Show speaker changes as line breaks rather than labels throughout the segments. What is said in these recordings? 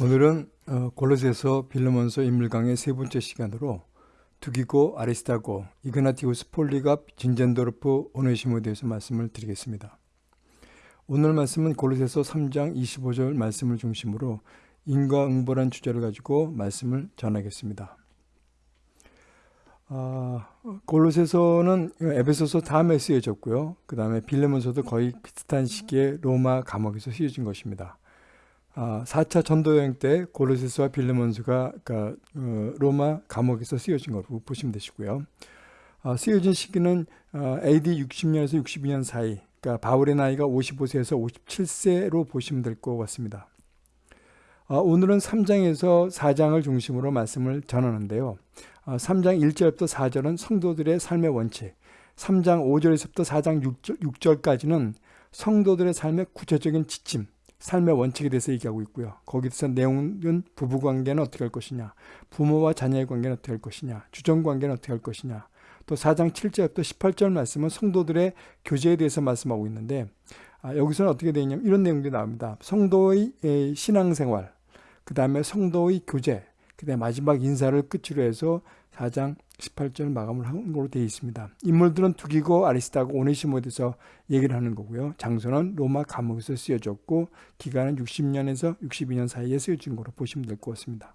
오늘은 어, 골로새서 빌레몬서 인물강의 세 번째 시간으로 두기고 아리스타고 이그나티우스 폴리갑 진젠도르프 오네시모에 대해서 말씀을 드리겠습니다. 오늘 말씀은 골로새서 3장 25절 말씀을 중심으로 인과응보란 주제를 가지고 말씀을 전하겠습니다. 아, 골로새서는 에베소서 다음에 쓰여졌고요. 그 다음에 빌레몬서도 거의 비슷한 시기에 로마 감옥에서 쓰여진 것입니다. 아, 4차 전도여행 때 고르세스와 빌레몬스가 그러니까, 어, 로마 감옥에서 쓰여진 것으로 보시면 되시고요. 아, 쓰여진 시기는 어, AD 60년에서 62년 사이 그러니까 바울의 나이가 55세에서 57세로 보시면 될 것 같습니다. 아, 오늘은 3장에서 4장을 중심으로 말씀을 전하는데요. 아, 3장 1절부터 4절은 성도들의 삶의 원칙 3장 5절에서부터 4장 6절, 6절까지는 성도들의 삶의 구체적인 지침 삶의 원칙에 대해서 얘기하고 있고요. 거기서 내용은 부부관계는 어떻게 할 것이냐, 부모와 자녀의 관계는 어떻게 할 것이냐, 주정관계는 어떻게 할 것이냐, 또 4장 7절부터 18절 말씀은 성도들의 교제에 대해서 말씀하고 있는데 아, 여기서는 어떻게 되어 있냐면 이런 내용들이 나옵니다. 성도의 신앙생활, 그 다음에 성도의 교제, 그 다음에 마지막 인사를 끝으로 해서 4장 18절 마감을 한 걸로 되어 있습니다. 인물들은 두기고 아리스타고 오네시모에 대해서 얘기를 하는 거고요. 장소는 로마 감옥에서 쓰여졌고 기간은 60년에서 62년 사이에 쓰여진 걸로 보시면 될 것 같습니다.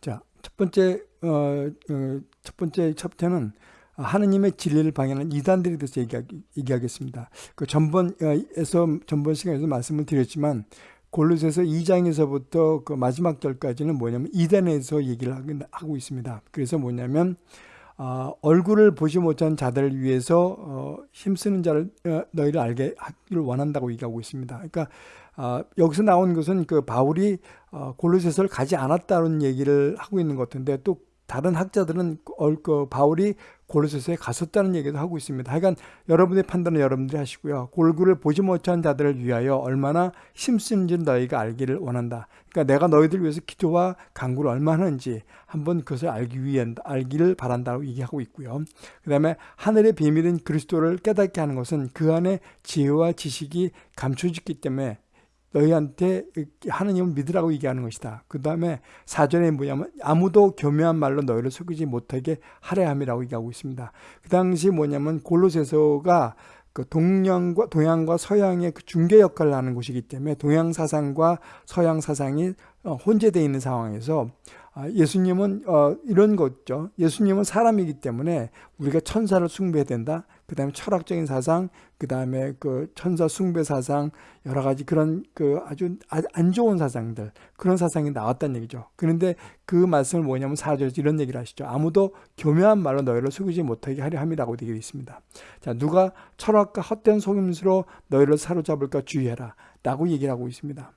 자, 첫 번째 어, 어, 첫 번째 챕터는 하느님의 진리를 방해하는 이단들에 대해서 얘기하, 겠습니다 그 전번에서 전번 시간에서 말씀을 드렸지만 골로새서 2장에서부터 그 마지막 절까지는 뭐냐면 이단에서 얘기를 하고 있습니다. 그래서 뭐냐면 어, 얼굴을 보지 못한 자들을 위해서 어, 힘쓰는 자를 어, 너희를 알게 하기를 원한다고 얘기하고 있습니다. 그러니까 어, 여기서 나온 것은 그 바울이 어, 골로새서를 가지 않았다는 얘기를 하고 있는 것 같은데 또 다른 학자들은 그 바울이 골로새서에 갔었다는 얘기도 하고 있습니다. 하여간 여러분의 판단은 여러분들이 하시고요. 골구를 보지 못한 자들을 위하여 얼마나 힘쓰는지를 너희가 알기를 원한다. 그러니까 내가 너희들 위해서 기도와 강구를 얼마나 하는지 한번 그것을 알기 위해 알기를 바란다고 얘기하고 있고요. 그 다음에 하늘의 비밀인 그리스도를 깨닫게 하는 것은 그 안에 지혜와 지식이 감춰졌기 때문에 너희한테 하느님을 믿으라고 얘기하는 것이다. 그 다음에 사전에 뭐냐면 아무도 교묘한 말로 너희를 속이지 못하게 하려 함이라고 얘기하고 있습니다. 그 당시 뭐냐면 골로새서가 그 동양과 동양과 서양의 그 중개 역할을 하는 곳이기 때문에 동양 사상과 서양 사상이 어, 혼재되어 있는 상황에서 아, 예수님은 어, 이런 거죠. 예수님은 사람이기 때문에 우리가 천사를 숭배해야 된다. 그 다음에 철학적인 사상, 그 다음에 그 천사 숭배 사상, 여러 가지 그런 그 아주 안 좋은 사상들, 그런 사상이 나왔다는 얘기죠. 그런데 그 말씀을 뭐냐면 사절에서 이런 얘기를 하시죠. 아무도 교묘한 말로 너희를 속이지 못하게 하려 함이라고 되어 있습니다. 자, 누가 철학과 헛된 속임수로 너희를 사로잡을까 주의해라. 라고 얘기를 하고 있습니다.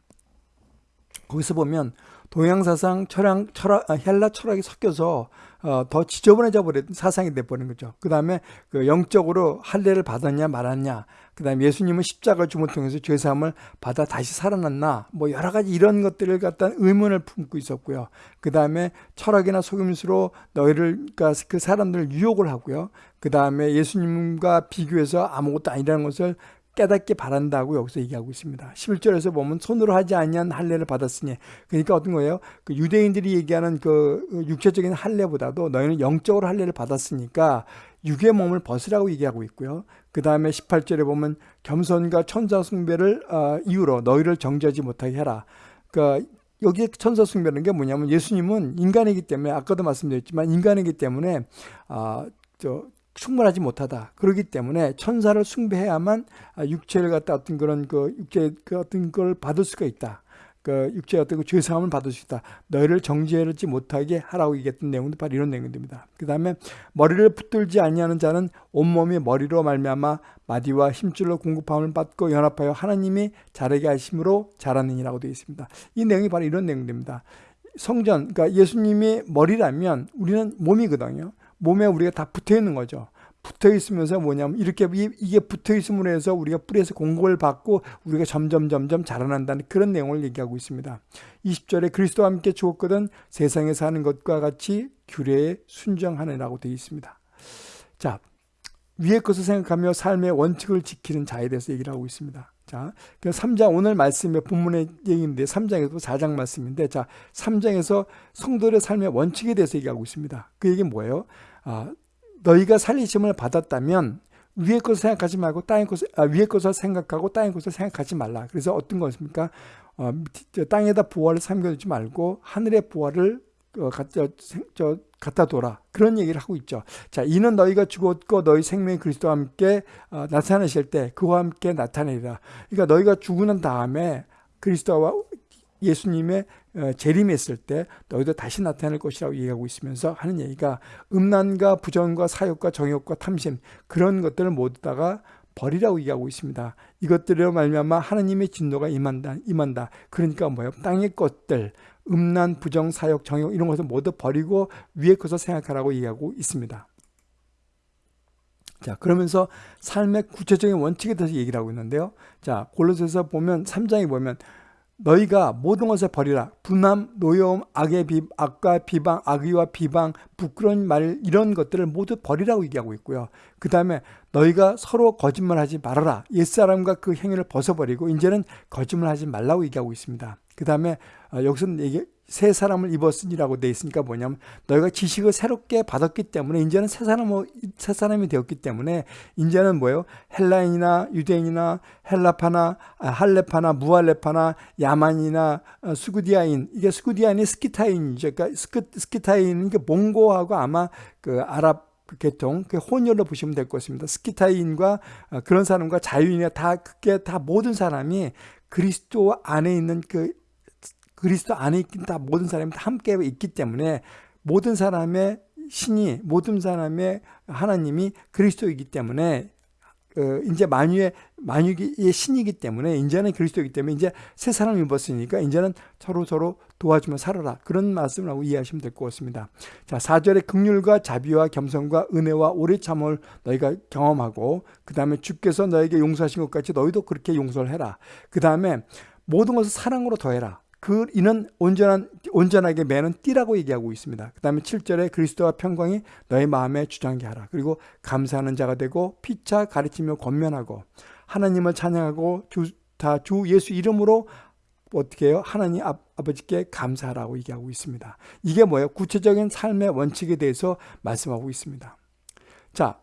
거기서 보면 동양 사상, 철학, 철학 아, 헬라 철학이 섞여서 어, 더 지저분해져 버린 사상이 돼버린 거죠. 그 다음에 그 영적으로 할례를 받았냐 말았냐. 그 다음에 예수님은 십자가 주문 통해서 죄사함을 받아 다시 살아났나. 뭐 여러 가지 이런 것들을 갖다 의문을 품고 있었고요. 그 다음에 철학이나 속임수로 너희를 그러니까 그 사람들을 유혹을 하고요. 그 다음에 예수님과 비교해서 아무것도 아니라는 것을 깨닫게 바란다고 여기서 얘기하고 있습니다. 11절에서 보면 손으로 하지 아니한 할례를 받았으니 그러니까 어떤 거예요? 그 유대인들이 얘기하는 그 육체적인 할례보다도 너희는 영적으로 할례를 받았으니까 육의 몸을 벗으라고 얘기하고 있고요. 그 다음에 18절에 보면 겸손과 천사 숭배를 어, 이유로 너희를 정죄하지 못하게 해라. 그러니까 여기에 천사 숭배라는 게 뭐냐면 예수님은 인간이기 때문에 아까도 말씀드렸지만 인간이기 때문에 아, 저 충분하지 못하다. 그렇기 때문에 천사를 숭배해야만 아, 육체를 갖다 어떤 그런 그 육체 그 어떤 걸 받을 수가 있다. 그 육체 어떤 그 죄사함을 받을 수 있다. 너희를 정죄하지 못하게 하라고 얘기했던 내용도 바로 이런 내용입니다. 그 다음에 머리를 붙들지 아니하는 자는 온몸이 머리로 말미암아 마디와 힘줄로 공급함을 받고 연합하여 하나님이 자르게 하심으로 자라느니라고 되어 있습니다. 이 내용이 바로 이런 내용입니다. 성전, 그러니까 예수님이 머리라면 우리는 몸이거든요. 몸에 우리가 다 붙어 있는 거죠. 붙어 있으면서 뭐냐면 이렇게 이게 붙어 있음으로 해서 우리가 뿌리에서 공급을 받고 우리가 점점 점점 자라난다는 그런 내용을 얘기하고 있습니다. 20절에 그리스도와 함께 죽었거든 세상에 사는 것과 같이 규례에 순정하느라고 되어 있습니다. 자, 위의 것을 생각하며 삶의 원칙을 지키는 자에 대해서 얘기를 하고 있습니다. 자, 그 3장 오늘 말씀의 본문의 얘기인데 3장에서 4장 말씀인데 자, 3장에서 성도의 삶의 원칙에 대해서 얘기하고 있습니다. 그 얘기 뭐예요? 아, 너희가 살리심을 받았다면 위의 것을 생각하지 말고 땅의 것을 아, 위의 것을 생각하고 땅의 것을 생각하지 말라. 그래서 어떤 것입니까? 어, 땅에다 부활을 삼겨두지 말고 하늘의 부활을 어, 갖다, 저, 갖다 둬라. 그런 얘기를 하고 있죠. 자, 이는 너희가 죽었고 너희 생명이 그리스도와 함께 어, 나타나실 때 그와 함께 나타내리라. 그러니까 너희가 죽은 다음에 그리스도와 예수님의 어, 재림했을 때 너희도 다시 나타날 것이라고 얘기하고 있으면서 하는 얘기가 음란과 부정과 사욕과 정욕과 탐심 그런 것들을 모두 다가 버리라고 얘기하고 있습니다. 이것들로 말미암아 하나님의 진노가 임한다. 임한다. 그러니까 뭐예요? 땅의 것들, 음란, 부정, 사욕, 정욕 이런 것을 모두 버리고 위에 것을 생각하라고 얘기하고 있습니다. 자, 그러면서 삶의 구체적인 원칙에 대해서 얘기를 하고 있는데요. 자, 골로새서 보면 3장에 보면 너희가 모든 것을 버리라. 분함, 노여움, 악의 비, 악과 비방, 악의와 비방, 부끄러운 말 이런 것들을 모두 버리라고 얘기하고 있고요. 그 다음에 너희가 서로 거짓말하지 말아라. 옛사람과 그 행위를 벗어버리고 이제는 거짓말하지 말라고 얘기하고 있습니다. 그 다음에 어, 여기서는 얘기, 새 사람을 입었으니라고 돼 있으니까 뭐냐면 너희가 지식을 새롭게 받았기 때문에 이제는 새 사람 새 사람이 되었기 때문에 이제는 뭐예요? 헬라인이나 유대인이나 헬라파나 아, 할레파나 무할레파나 야만이나 어, 수구디아인 이게 수구디아인이 스키타인이죠. 그러니까 스키, 스키타인은 게 몽고하고 아마 그 아랍 그 계통, 그 혼혈로 보시면 될것 같습니다. 스키타인과 어, 그런 사람과 자유인이나 다 그게 다 모든 사람이 그리스도 안에 있는 그 그리스도 안에 있긴 다 모든 사람이 다 함께 있기 때문에 모든 사람의 신이 모든 사람의 하나님이 그리스도이기 때문에 어, 이제 만유의 만유의 신이기 때문에 이제는 그리스도이기 때문에 이제 새 사람 입었으니까 이제는 서로 서로 도와주며 살아라 그런 말씀을 하고 이해하시면 될 것 같습니다. 자 4절에 극률과 자비와 겸손과 은혜와 오래 참을 너희가 경험하고 그 다음에 주께서 너에게 용서하신 것 같이 너희도 그렇게 용서를 해라. 그 다음에 모든 것을 사랑으로 더해라. 그 이는 온전한 온전하게 매는 띠라고 얘기하고 있습니다. 그다음에 7절에 그리스도와 평강이 너의 마음에 주장게 하라. 그리고 감사하는 자가 되고 피차 가르치며 권면하고 하나님을 찬양하고 주 다 주 예수 이름으로 어떻게 해요? 하나님 아, 아버지께 감사하라고 얘기하고 있습니다. 이게 뭐예요? 구체적인 삶의 원칙에 대해서 말씀하고 있습니다. 자,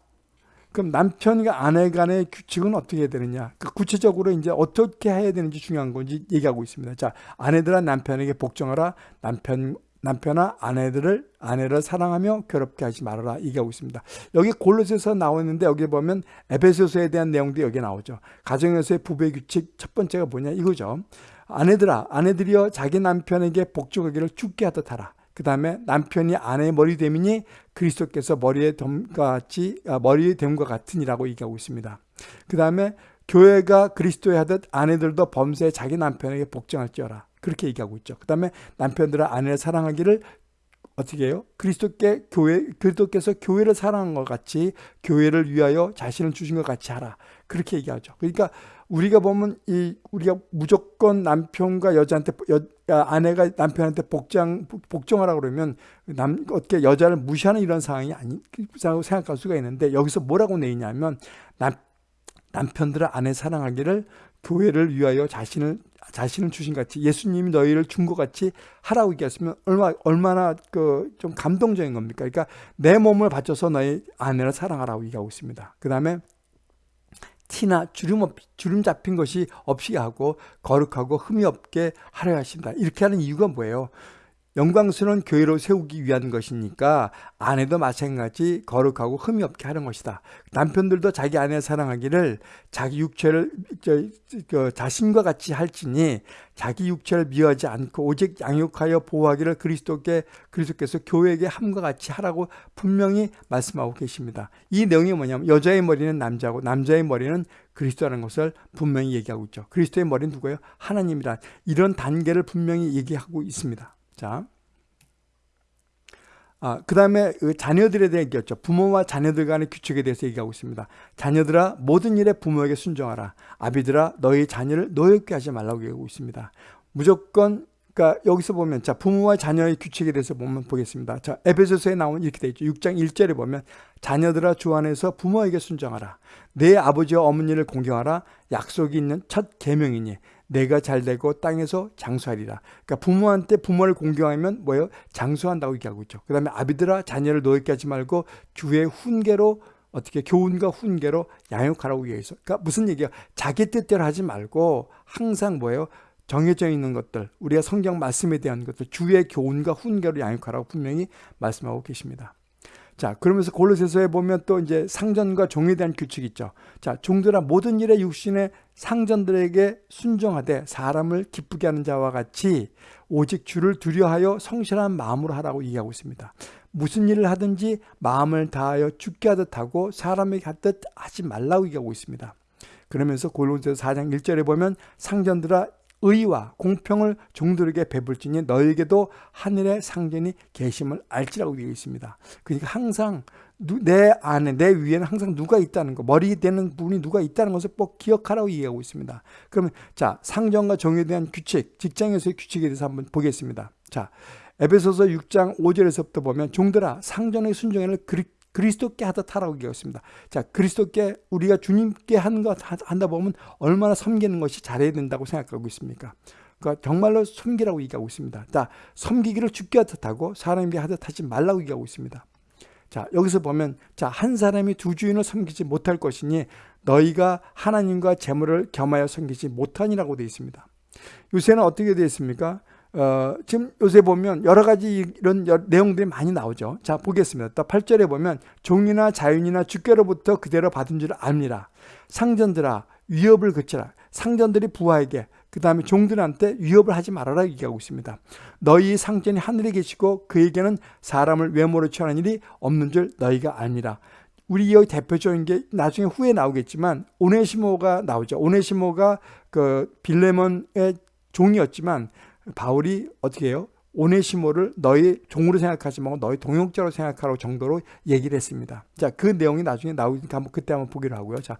그럼 남편과 아내 간의 규칙은 어떻게 해야 되느냐? 그 구체적으로 이제 어떻게 해야 되는지 중요한 건지 얘기하고 있습니다. 자, 아내들아 남편에게 복종하라. 남편 남편아 아내들을 아내를 사랑하며 괴롭게 하지 말아라 얘기하고 있습니다. 여기 골로새서 나오는데 여기 보면 에베소서에 대한 내용도 여기 나오죠. 가정에서의 부부의 규칙 첫 번째가 뭐냐 이거죠. 아내들아 아내들이여 자기 남편에게 복종하기를 죽게 하듯 하라. 그 다음에 남편이 아내의 머리 됨이니 그리스도께서 머리에 됨과 같이 아, 머리에 됨과 같으니라고 얘기하고 있습니다. 그 다음에 교회가 그리스도에 하듯 아내들도 범죄에 자기 남편에게 복종할지어라 그렇게 얘기하고 있죠. 그 다음에 남편들은 아내를 사랑하기를 어떻게 해요? 그리스도께 교회 그리스도께서 교회를 사랑한 것 같이 교회를 위하여 자신을 주신 것 같이 하라 그렇게 얘기하죠. 그러니까 우리가 보면 이 우리가 무조건 남편과 여자한테 여, 아내가 남편한테 복장 복종하라 그러면 남 어떻게 여자를 무시하는 이런 상황이 아니라고 생각할 수가 있는데 여기서 뭐라고 내냐면 남 남편들은 아내 사랑하기를 교회를 위하여 자신을 자신을 주신 같이 예수님이 너희를 준 것 같이 하라고 얘기했으면 얼마 얼마나 그 좀 감동적인 겁니까? 그러니까 내 몸을 바쳐서 너희 아내를 사랑하라고 얘기하고 있습니다. 그 다음에 티나 주름, 없, 주름 잡힌 것이 없이 하고 거룩하고 흠이 없게 하려 하신다. 이렇게 하는 이유가 뭐예요? 영광스러운 교회로 세우기 위한 것이니까 아내도 마찬가지 거룩하고 흠이 없게 하는 것이다. 남편들도 자기 아내 사랑하기를 자기 육체를 저, 저, 자신과 같이 할지니 자기 육체를 미워하지 않고 오직 양육하여 보호하기를 그리스도께 그리스도께서 교회에게 함과 같이 하라고 분명히 말씀하고 계십니다. 이 내용이 뭐냐면 여자의 머리는 남자고 남자의 머리는 그리스도라는 것을 분명히 얘기하고 있죠. 그리스도의 머리는 누구예요? 하나님이란 이런 단계를 분명히 얘기하고 있습니다. 자, 아, 그 다음에 그 자녀들에 대한 얘기였죠. 부모와 자녀들 간의 규칙에 대해서 얘기하고 있습니다. 자녀들아 모든 일에 부모에게 순종하라. 아비들아 너희 자녀를 노엽게 하지 말라고 얘기하고 있습니다. 무조건 그러니까 여기서 보면 자 부모와 자녀의 규칙에 대해서 보면 보겠습니다. 자 에베소서에 나오면 이렇게 되어 있죠. 6장 1절에 보면 자녀들아 주 안에서 부모에게 순종하라. 내 아버지와 어머니를 공경하라. 약속이 있는 첫 계명이니 내가 잘 되고 땅에서 장수하리라. 그러니까 부모한테 부모를 공경하면 뭐예요? 장수한다고 얘기하고 있죠. 그 다음에 아비들아 자녀를 노예게 하지 말고 주의 훈계로 어떻게 교훈과 훈계로 양육하라고 얘기해서 그러니까 무슨 얘기야? 자기 뜻대로 하지 말고 항상 뭐예요? 정해져 있는 것들, 우리가 성경 말씀에 대한 것들, 주의 교훈과 훈계로 양육하라고 분명히 말씀하고 계십니다. 자, 그러면서 골로새서에 보면 또 이제 상전과 종에 대한 규칙이 있죠. 자, 종들아 모든 일에 육신의 상전들에게 순종하되 사람을 기쁘게 하는 자와 같이 오직 주를 두려하여 성실한 마음으로 하라고 얘기하고 있습니다. 무슨 일을 하든지 마음을 다하여 죽게 하듯 하고 사람에게 하듯 하지 말라고 얘기하고 있습니다. 그러면서 골로새서 4장 1절에 보면 상전들아 의와 공평을 종들에게 베풀지니 너에게도 하늘의 상전이 계심을 알지라고 되어 있습니다. 그러니까 항상 내 안에 내 위에는 항상 누가 있다는 거 머리 되는 분이 누가 있다는 것을 꼭 기억하라고 얘기하고 있습니다. 그러면 자 상전과 정에 대한 규칙 직장에서의 규칙에 대해서 한번 보겠습니다. 자 에베소서 6장 5절에서부터 보면 종들아 상전의 순종을 그 리스도께 하듯 하라고 얘기했습니다. 자, 그리스도께 우리가 주님께 하는 것 한다 보면 얼마나 섬기는 것이 잘해야 된다고 생각하고 있습니까? 그러니까 정말로 섬기라고 얘기하고 있습니다. 자, 섬기기를 죽게 하듯 하고 사람에게 하듯 하지 말라고 얘기하고 있습니다. 자, 여기서 보면 자, 한 사람이 두 주인을 섬기지 못할 것이니 너희가 하나님과 재물을 겸하여 섬기지 못하니라고 되어 있습니다. 요새는 어떻게 되어 있습니까? 어, 지금 요새 보면 여러 가지 이런 내용들이 많이 나오죠. 자, 보겠습니다. 또 8절에 보면 종이나 자윤이나 주께로부터 그대로 받은 줄 압니다. 상전들아 위협을 그치라. 상전들이 부하에게 그 다음에 종들한테 위협을 하지 말아라 얘기하고 있습니다. 너희 상전이 하늘에 계시고 그에게는 사람을 외모로 취하는 일이 없는 줄 너희가 아니라. 우리 여기 대표적인 게 나중에 후에 나오겠지만 오네시모가 나오죠. 오네시모가 그 빌레몬의 종이었지만 바울이 어떻게 해요? 오네시모를 너희 종으로 생각하지 말고 너희 동역자로 생각하라고 정도로 얘기를 했습니다. 자, 그 내용이 나중에 나오니까 한번 그때 한번 보기로 하고요. 자,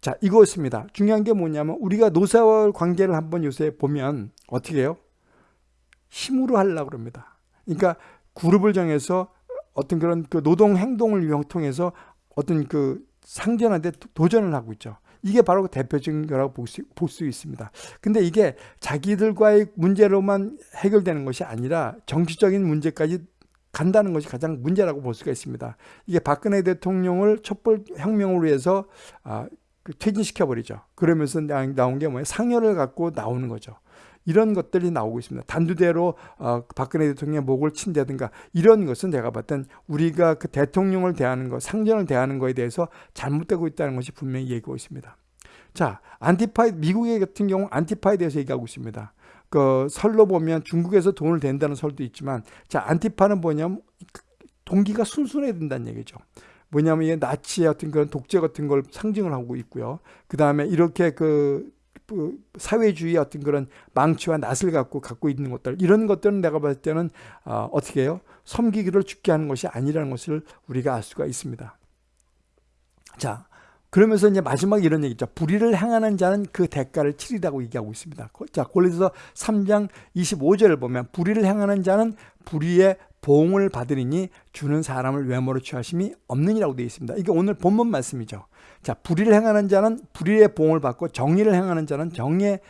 자, 이것입니다. 중요한 게 뭐냐면 우리가 노사와 관계를 한번 요새 보면 어떻게 해요? 힘으로 하려고 그럽니다. 그러니까 그룹을 정해서 어떤 그런 그 노동 행동을 통해서 어떤 그 상전한테 도전을 하고 있죠. 이게 바로 그 대표적인 거라고 볼 수, 볼수 있습니다. 근데 이게 자기들과의 문제로만 해결되는 것이 아니라 정치적인 문제까지 간다는 것이 가장 문제라고 볼 수가 있습니다. 이게 박근혜 대통령을 촛불 혁명으로 해서 아, 그 퇴진시켜버리죠. 그러면서 나온 게 뭐예요? 상여를 갖고 나오는 거죠. 이런 것들이 나오고 있습니다. 단두대로 어, 박근혜 대통령의 목을 친다든가 이런 것은 제가 봤던 우리가 그 대통령을 대하는 것, 상전을 대하는 것에 대해서 잘못되고 있다는 것이 분명히 얘기하고 있습니다. 자, 안티파이 미국의 같은 경우 안티파에 대해서 얘기하고 있습니다. 그 설로 보면 중국에서 돈을 댄다는 설도 있지만 자, 안티파는 뭐냐면 동기가 순순해야 된다는 얘기죠. 뭐냐면 이게 나치의 어떤 그런 독재 같은 걸 상징을 하고 있고요. 그 다음에 이렇게 그그 사회주의 어떤 그런 망치와 낯을 갖고 갖고 있는 것들 이런 것들은 내가 봤을 때는 어, 어떻게 해요? 섬기기를 죽게 하는 것이 아니라는 것을 우리가 알 수가 있습니다. 자, 그러면서 이제 마지막 이런 얘기죠. 불의를 행하는 자는 그 대가를 치리라고 얘기하고 있습니다. 자, 골로새서 3장 25절을 보면 불의를 행하는 자는 불의의 보응을 받으리니 주는 사람을 외모로 취하심이 없느니라고 되어 있습니다. 이게 오늘 본문 말씀이죠. 자, 불의를 행하는 자는 불의의 보응을 받고 정의를 행하는 자는 정의의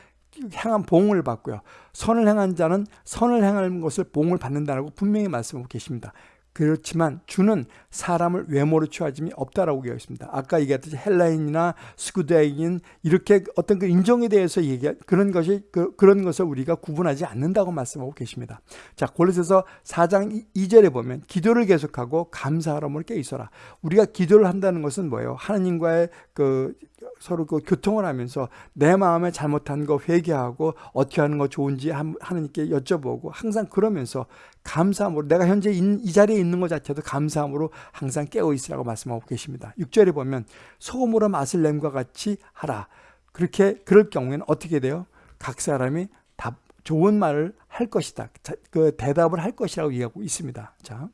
행한 보응을 받고요. 선을 행한 자는 선을 행하는 것을 보응을 받는다라고 분명히 말씀하고 계십니다. 그렇지만 주는 사람을 외모로 취하짐이 없다라고 되어 있습니다. 아까 얘기했듯이 헬라인이나 스쿠드인 이렇게 어떤 그 인종에 대해서 얘기 그런 것이 그, 그런 것을 우리가 구분하지 않는다고 말씀하고 계십니다. 자 골로새서 4장 2절에 보면 기도를 계속하고 감사하라을 깨 있어라. 우리가 기도를 한다는 것은 뭐예요? 하나님과의 그 서로 그 교통을 하면서 내 마음에 잘못한 거 회개하고 어떻게 하는 거 좋은지 하나님께 여쭤보고 항상 그러면서 감사함으로 내가 현재 이 자리에 있는 것 자체도 감사함으로 항상 깨어 있으라고 말씀하고 계십니다. 6절에 보면 소금으로 맛을 냄과 같이 하라. 그렇게 그럴 경우에는 어떻게 돼요? 각 사람이 답 좋은 말을 할 것이다. 그 대답을 할 것이라고 얘기하고 있습니다. 자.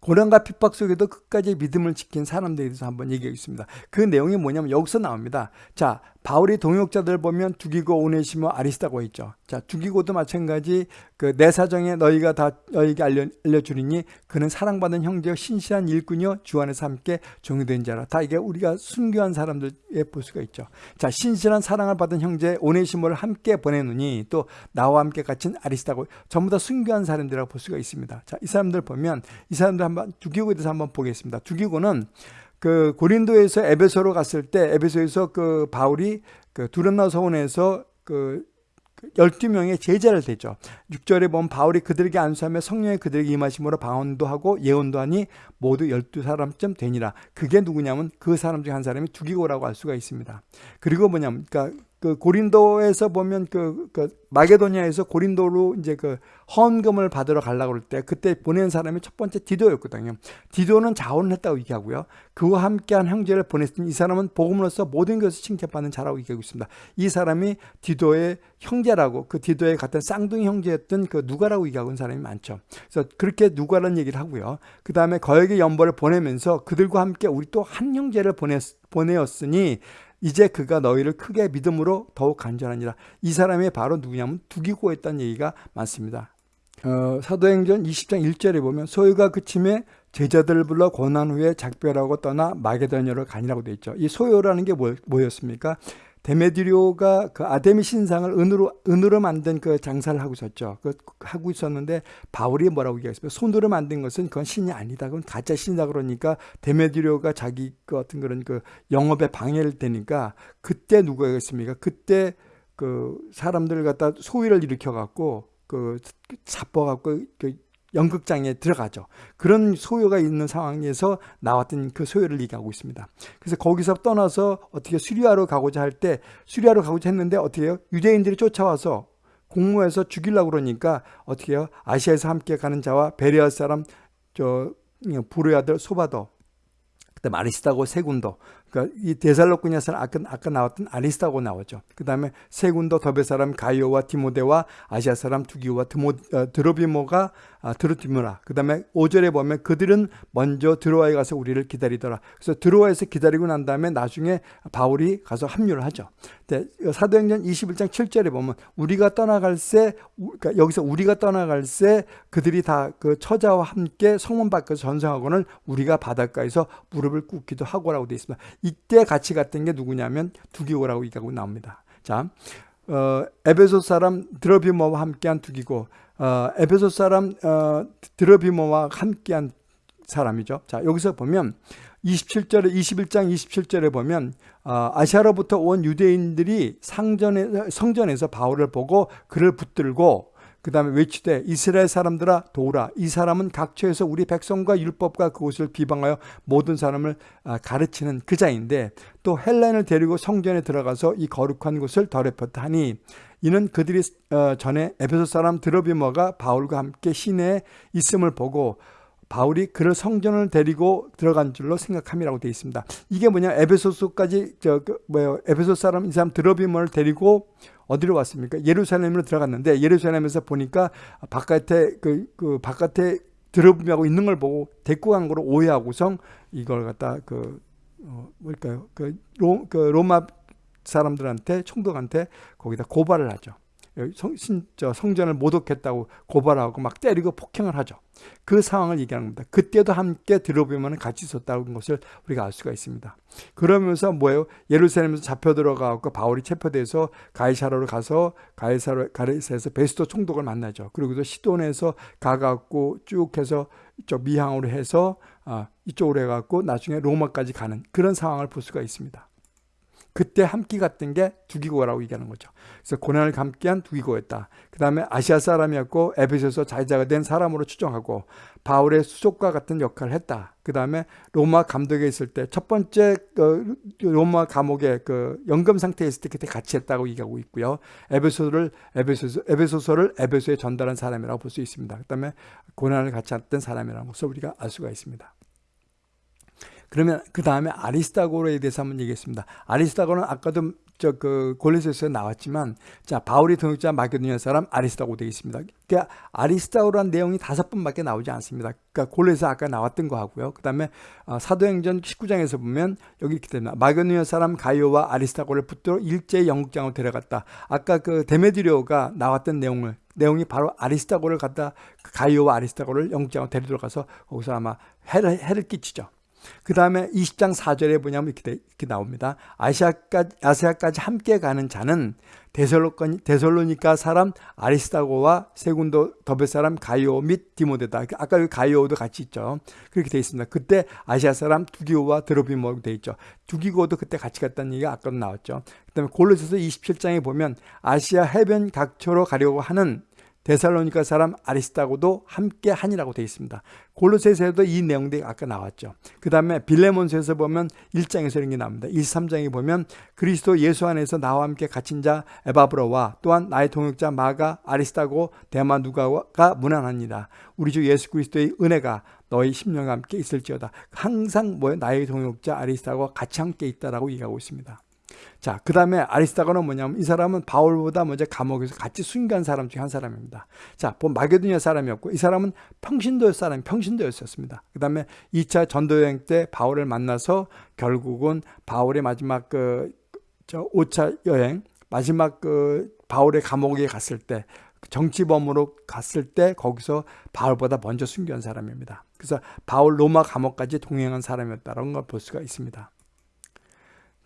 고난과 핍박 속에도 끝까지 믿음을 지킨 사람들에 대해서 한번 얘기하겠습니다. 그 내용이 뭐냐면 여기서 나옵니다. 자, 바울이 동역자들 보면 두기고 오네시모 아리스다고 있죠. 자, 두기고도 마찬가지 그 내 사정에 너희가 다 너희에게 알려, 알려주리니 그는 사랑받은 형제여 신실한 일꾼이요 주 안에서 함께 종이된 자라. 다 이게 우리가 순교한 사람들의 볼 수가 있죠. 자, 신실한 사랑을 받은 형제 오네시모를 함께 보내느니 또 나와 함께 갇힌 아리스다고 전부 다 순교한 사람들이라고 볼 수가 있습니다. 자, 이 사람들 보면 이 사람들 한번 두기고에 대해서 한번 보겠습니다. 두기고는 그 고린도에서 에베소로 갔을 때 에베소에서 그 바울이 그 두란노 서원에서 그 12명의 제자를 대죠. 6절에 보면 바울이 그들에게 안수하며 성령의 그들에게 임하심으로 방언도 하고 예언도 하니 모두 12사람쯤 되니라. 그게 누구냐면 그 사람 중 한 사람이 두기고라고 할 수가 있습니다. 그리고 뭐냐면 그러니까 그 고린도에서 보면 그, 그 마게도니아에서 고린도로 이제 그 헌금을 받으러 가려고 할때 그때 보낸 사람이 첫 번째 디도였거든요. 디도는 자원을 했다고 얘기하고요. 그와 함께한 형제를 보냈으니 이 사람은 복음으로서 모든 것을 칭찬받는 자라고 얘기하고 있습니다. 이 사람이 디도의 형제라고 그 디도의 같은 쌍둥이 형제였던 그 누가라고 얘기하고 있는 사람이 많죠. 그래서 그렇게 누가라는 얘기를 하고요. 그 다음에 거액의 연벌을 보내면서 그들과 함께 우리 또 한 형제를 보냈, 보내었으니 이제 그가 너희를 크게 믿음으로 더욱 간절하니라. 이 사람이 바로 누구냐면 두기고였다는 얘기가 많습니다. 어, 사도행전 20장 1절에 보면 소유가 그침에 제자들을 불러 고난 후에 작별하고 떠나 마게도냐로 가니라고 되어 있죠. 이 소요라는 게 뭐, 뭐였습니까? 데메디료가 그 아데미 신상을 은으로 은으로 만든 그 장사를 하고 있었죠. 그 하고 있었는데 바울이 뭐라고 얘기했어요? 손으로 만든 것은 그건 신이 아니다. 그건 가짜 신이다 그러니까 데메디료가 자기 그 어떤 그런 그 영업에 방해를 되니까 그때 누가 했습니까? 그때 그 사람들 갖다 소위를 일으켜 갖고 그 잡아 갖고 그 연극장에 들어가죠. 그런 소요가 있는 상황에서 나왔던 그 소요를 얘기하고 있습니다. 그래서 거기서 떠나서 어떻게 수리아로 가고자 할 때 수리아로 가고자 했는데 어떻게 해요? 유대인들이 쫓아와서 공모해서 죽이려고 그러니까 어떻게 해요? 아시아에서 함께 가는 자와 베레아 사람 저 부르의 아들 소바도 그다음 아리스타고 세군도 그러니까 이 데살로쿠냐서는 아까, 아까 나왔던 아리스타고 나오죠. 그 다음에 세군도 더베 사람 가이오와 디모데와 아시아 사람 두기오와 드모, 어, 드로비모가 아, 드루티무라. 그 다음에 5절에 보면 그들은 먼저 드로아에 가서 우리를 기다리더라. 그래서 드로아에서 기다리고 난 다음에 나중에 바울이 가서 합류를 하죠. 사도행전 21장 7절에 보면 우리가 떠나갈 새, 그러니까 여기서 우리가 떠나갈 새 그들이 다 그 처자와 함께 성문 밖에서 전성하고는 우리가 바닷가에서 무릎을 꿇기도 하고라고 되어 있습니다. 이때 같이 갔던 게 누구냐면 두기고라고 얘기하고 나옵니다. 자, 어, 에베소 사람 드러비모와 함께한 두기고 어, 에베소 사람 어, 드러비모와 함께한 사람이죠. 자 여기서 보면 27절에 21장 27절에 보면 어, 아시아로부터 온 유대인들이 상전에 성전에서 바울을 보고 그를 붙들고 그 다음에 외치되 이스라엘 사람들아 도우라 이 사람은 각처에서 우리 백성과 율법과 그곳을 비방하여 모든 사람을 아, 가르치는 그 자인데 또 헬렌을 데리고 성전에 들어가서 이 거룩한 곳을 더럽혔다 하니 이는 그들이 어, 전에 에베소 사람 드로비머가 바울과 함께 시내에 있음을 보고 바울이 그를 성전을 데리고 들어간 줄로 생각함이라고 되어 있습니다. 이게 뭐냐 에베소서까지 저그 뭐예요 에베소 사람 이 사람 드로비머를 데리고 어디로 왔습니까? 예루살렘으로 들어갔는데 예루살렘에서 보니까 바깥에 그, 그 바깥에 드러비하고 있는 걸 보고 데리고 간 거로 오해하고서 이걸 갖다 그 어, 뭘까요? 그, 로, 그 로마 사람들한테 총독한테 거기다 고발을 하죠. 성, 신, 저 성전을 모독했다고 고발하고 막 때리고 폭행을 하죠. 그 상황을 얘기하는 겁니다. 그때도 함께 들어보면 같이 있었다는 것을 우리가 알 수가 있습니다. 그러면서 뭐예요? 예루살렘에서 잡혀 들어가고 바울이 체포돼서 가이사로로 가서 가이사로 가이사에서 베스토 총독을 만나죠. 그리고 시돈에서 가갖고 쭉 해서 이쪽 미항으로 해서 아, 이쪽으로 해갖고 나중에 로마까지 가는 그런 상황을 볼 수가 있습니다. 그때 함께 갔던 게 두기고라고 얘기하는 거죠. 그래서 고난을 함께한 두기고였다. 그 다음에 아시아 사람이었고 에베소서 자유자가 된 사람으로 추정하고 바울의 수족과 같은 역할을 했다. 그 다음에 로마 감독에 있을 때 첫 번째 그 로마 감옥에 그 연금 상태에 있을 때 그때 같이 했다고 얘기하고 있고요. 에베소를 에베소서 에베소서를 에베소에 전달한 사람이라고 볼 수 있습니다. 그 다음에 고난을 같이 했던 사람이라는 것을 우리가 알 수가 있습니다. 그러면 그 다음에 아리스타고로에 대해서 한번 얘기했습니다. 아리스타고는 아까도 저그 골로새서에 나왔지만 자 바울이 동역자 마게도니아 사람 아리스타고 되어 있습니다. 그러니까 아리스타고라는 내용이 다섯 번밖에 나오지 않습니다. 그러니까 골로새 아까 나왔던 거 하고요. 그다음에 어, 사도행전 19장에서 보면 여기 이렇게 됩니다. 마게도니아 사람 가이오와 아리스타고를 붙들어 일제 영국장으로 데려갔다. 아까 그 데메드리오가 나왔던 내용을 내용이 바로 아리스타고를 갖다 가이오와 아리스타고를 영국장으로 데리러 가서 거기서 아마 해를, 해를 끼치죠. 그 다음에 20장 4절에 뭐냐면 이렇게, 이렇게 나옵니다. 아시아까지, 아시아까지 함께 가는 자는 데살로니까 사람 아리스타고와 세군도 더베 사람 가이오 및 디모데다. 아까 여기 가이오도 같이 있죠. 그렇게 되어 있습니다. 그때 아시아 사람 두기오와 드로비모로 되어 있죠. 두기고도 그때 같이 갔다는 얘기가 아까도 나왔죠. 그 다음에 골로새서 27장에 보면 아시아 해변 각처로 가려고 하는 데살로니카 사람 아리스타고도 함께 하니라고 되어 있습니다. 골로새서에도 이 내용들이 아까 나왔죠. 그 다음에 빌레몬서에서 보면 1장에서 이런 게 나옵니다. 1, 3장에 보면 그리스도 예수 안에서 나와 함께 갇힌 자 에바브로와 또한 나의 동역자 마가 아리스타고 데마 누가가 무난합니다. 우리 주 예수 그리스도의 은혜가 너희 심령과 함께 있을지어다. 항상 뭐 나의 동역자 아리스타고 같이 함께 있다라고 얘기하고 있습니다. 자, 그 다음에 아리스타고는 뭐냐면 이 사람은 바울보다 먼저 감옥에서 같이 순간 사람 중에 한 사람입니다. 자, 본 마게도니아 사람이었고 이 사람은 평신도 사람, 평신도였었습니다. 그 다음에 2차 전도 여행 때 바울을 만나서 결국은 바울의 마지막 그, 저 5차 여행, 마지막 그 바울의 감옥에 갔을 때 정치범으로 갔을 때 거기서 바울보다 먼저 순교한 사람입니다. 그래서 바울 로마 감옥까지 동행한 사람이었다는 걸 볼 수가 있습니다.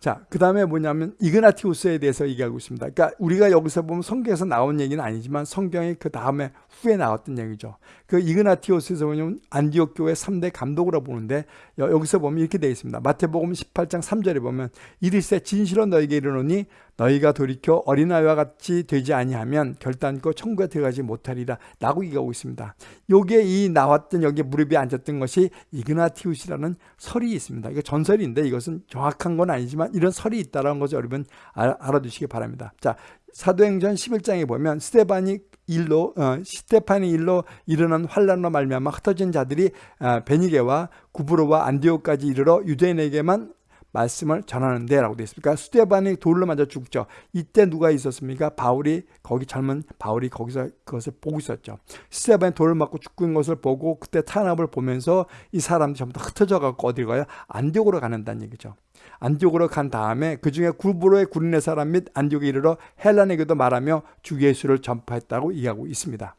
자, 그 다음에 뭐냐면 이그나티우스에 대해서 얘기하고 있습니다. 그러니까 우리가 여기서 보면 성경에서 나온 얘기는 아니지만 성경이 그 다음에 후에 나왔던 얘기죠. 그 이그나티우스에서 보면 안디옥 교회 3대 감독으로 보는데 여기서 보면 이렇게 되어 있습니다. 마태복음 18장 3절에 보면 이리세 진실로 너에게 이르노니 너희가 돌이켜 어린아이와 같이 되지 아니하면 결단코 천국에 들어가지 못하리라 라고 얘기하고 있습니다. 요게 이 나왔던 여기 무릎에 앉았던 것이 이그나티우스라는 설이 있습니다. 이거 전설인데 이것은 정확한 건 아니지만 이런 설이 있다는 것을 여러분 알아두시기 바랍니다. 자, 사도행전 11장에 보면 스테반이 일로 어, 스테판이 일로 일어난 환란으로 말미암아 흩어진 자들이 어, 베니게와 구브로와 안디오까지 이르러 유대인에게만 말씀을 전하는데 라고 되어 있습니다. 그러니까 스테반이 돌로 맞아 죽죠. 이때 누가 있었습니까? 바울이 거기 젊은 바울이 거기서 그것을 보고 있었죠. 스테반이 돌을 맞고 죽는 것을 보고 그때 탄압을 보면서 이 사람들이 전부 다 흩어져 갖고 어디 가요? 안디옥으로 가는다는 얘기죠. 안디옥으로 간 다음에 그 중에 구브로의 구린의 사람 및 안디옥에 이르러 헬란에게도 말하며 주 예수를 전파했다고 이야기하고 있습니다.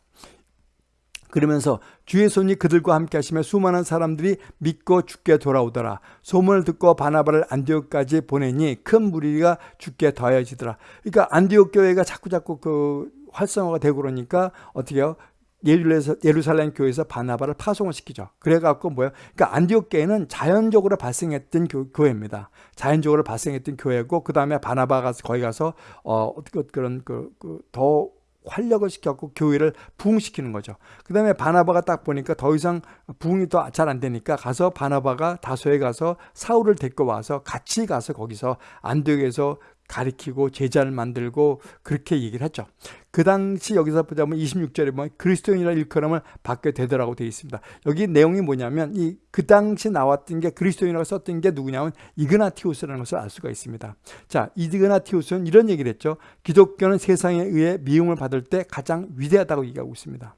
그러면서 주의 손이 그들과 함께 하시며 수많은 사람들이 믿고 죽게 돌아오더라. 소문을 듣고 바나바를 안디옥까지 보내니 큰 무리가 죽게 더해지더라. 그러니까 안디옥 교회가 자꾸 자꾸 그 활성화가 되고 그러니까 어떻게 해요? 예루살렘 교회에서 바나바를 파송을 시키죠. 그래갖고 뭐예요? 그러니까 안디옥 교회는 자연적으로 발생했던 교, 회입니다 자연적으로 발생했던 교회고 그 다음에 바나바가 거기 가서 어 그런 그더 그, 활력을 시켰고 교회를 부흥시키는 거죠. 그 다음에 바나바가 딱 보니까 더 이상 부흥이 더 잘 안 되니까 가서 바나바가 다소에 가서 사울을 데리고 와서 같이 가서 거기서 안디옥에서 가리키고 제자를 만들고 그렇게 얘기를 했죠. 그 당시 여기서 보자면 26절에 보면 그리스도인이라 일컬음을 받게 되더라고 되어 있습니다. 여기 내용이 뭐냐면 이 그 당시 나왔던 게 그리스도인이라고 썼던 게 누구냐면 이그나티우스라는 것을 알 수가 있습니다. 자, 이그나티우스는 이런 얘기를 했죠. 기독교는 세상에 의해 미움을 받을 때 가장 위대하다고 얘기하고 있습니다.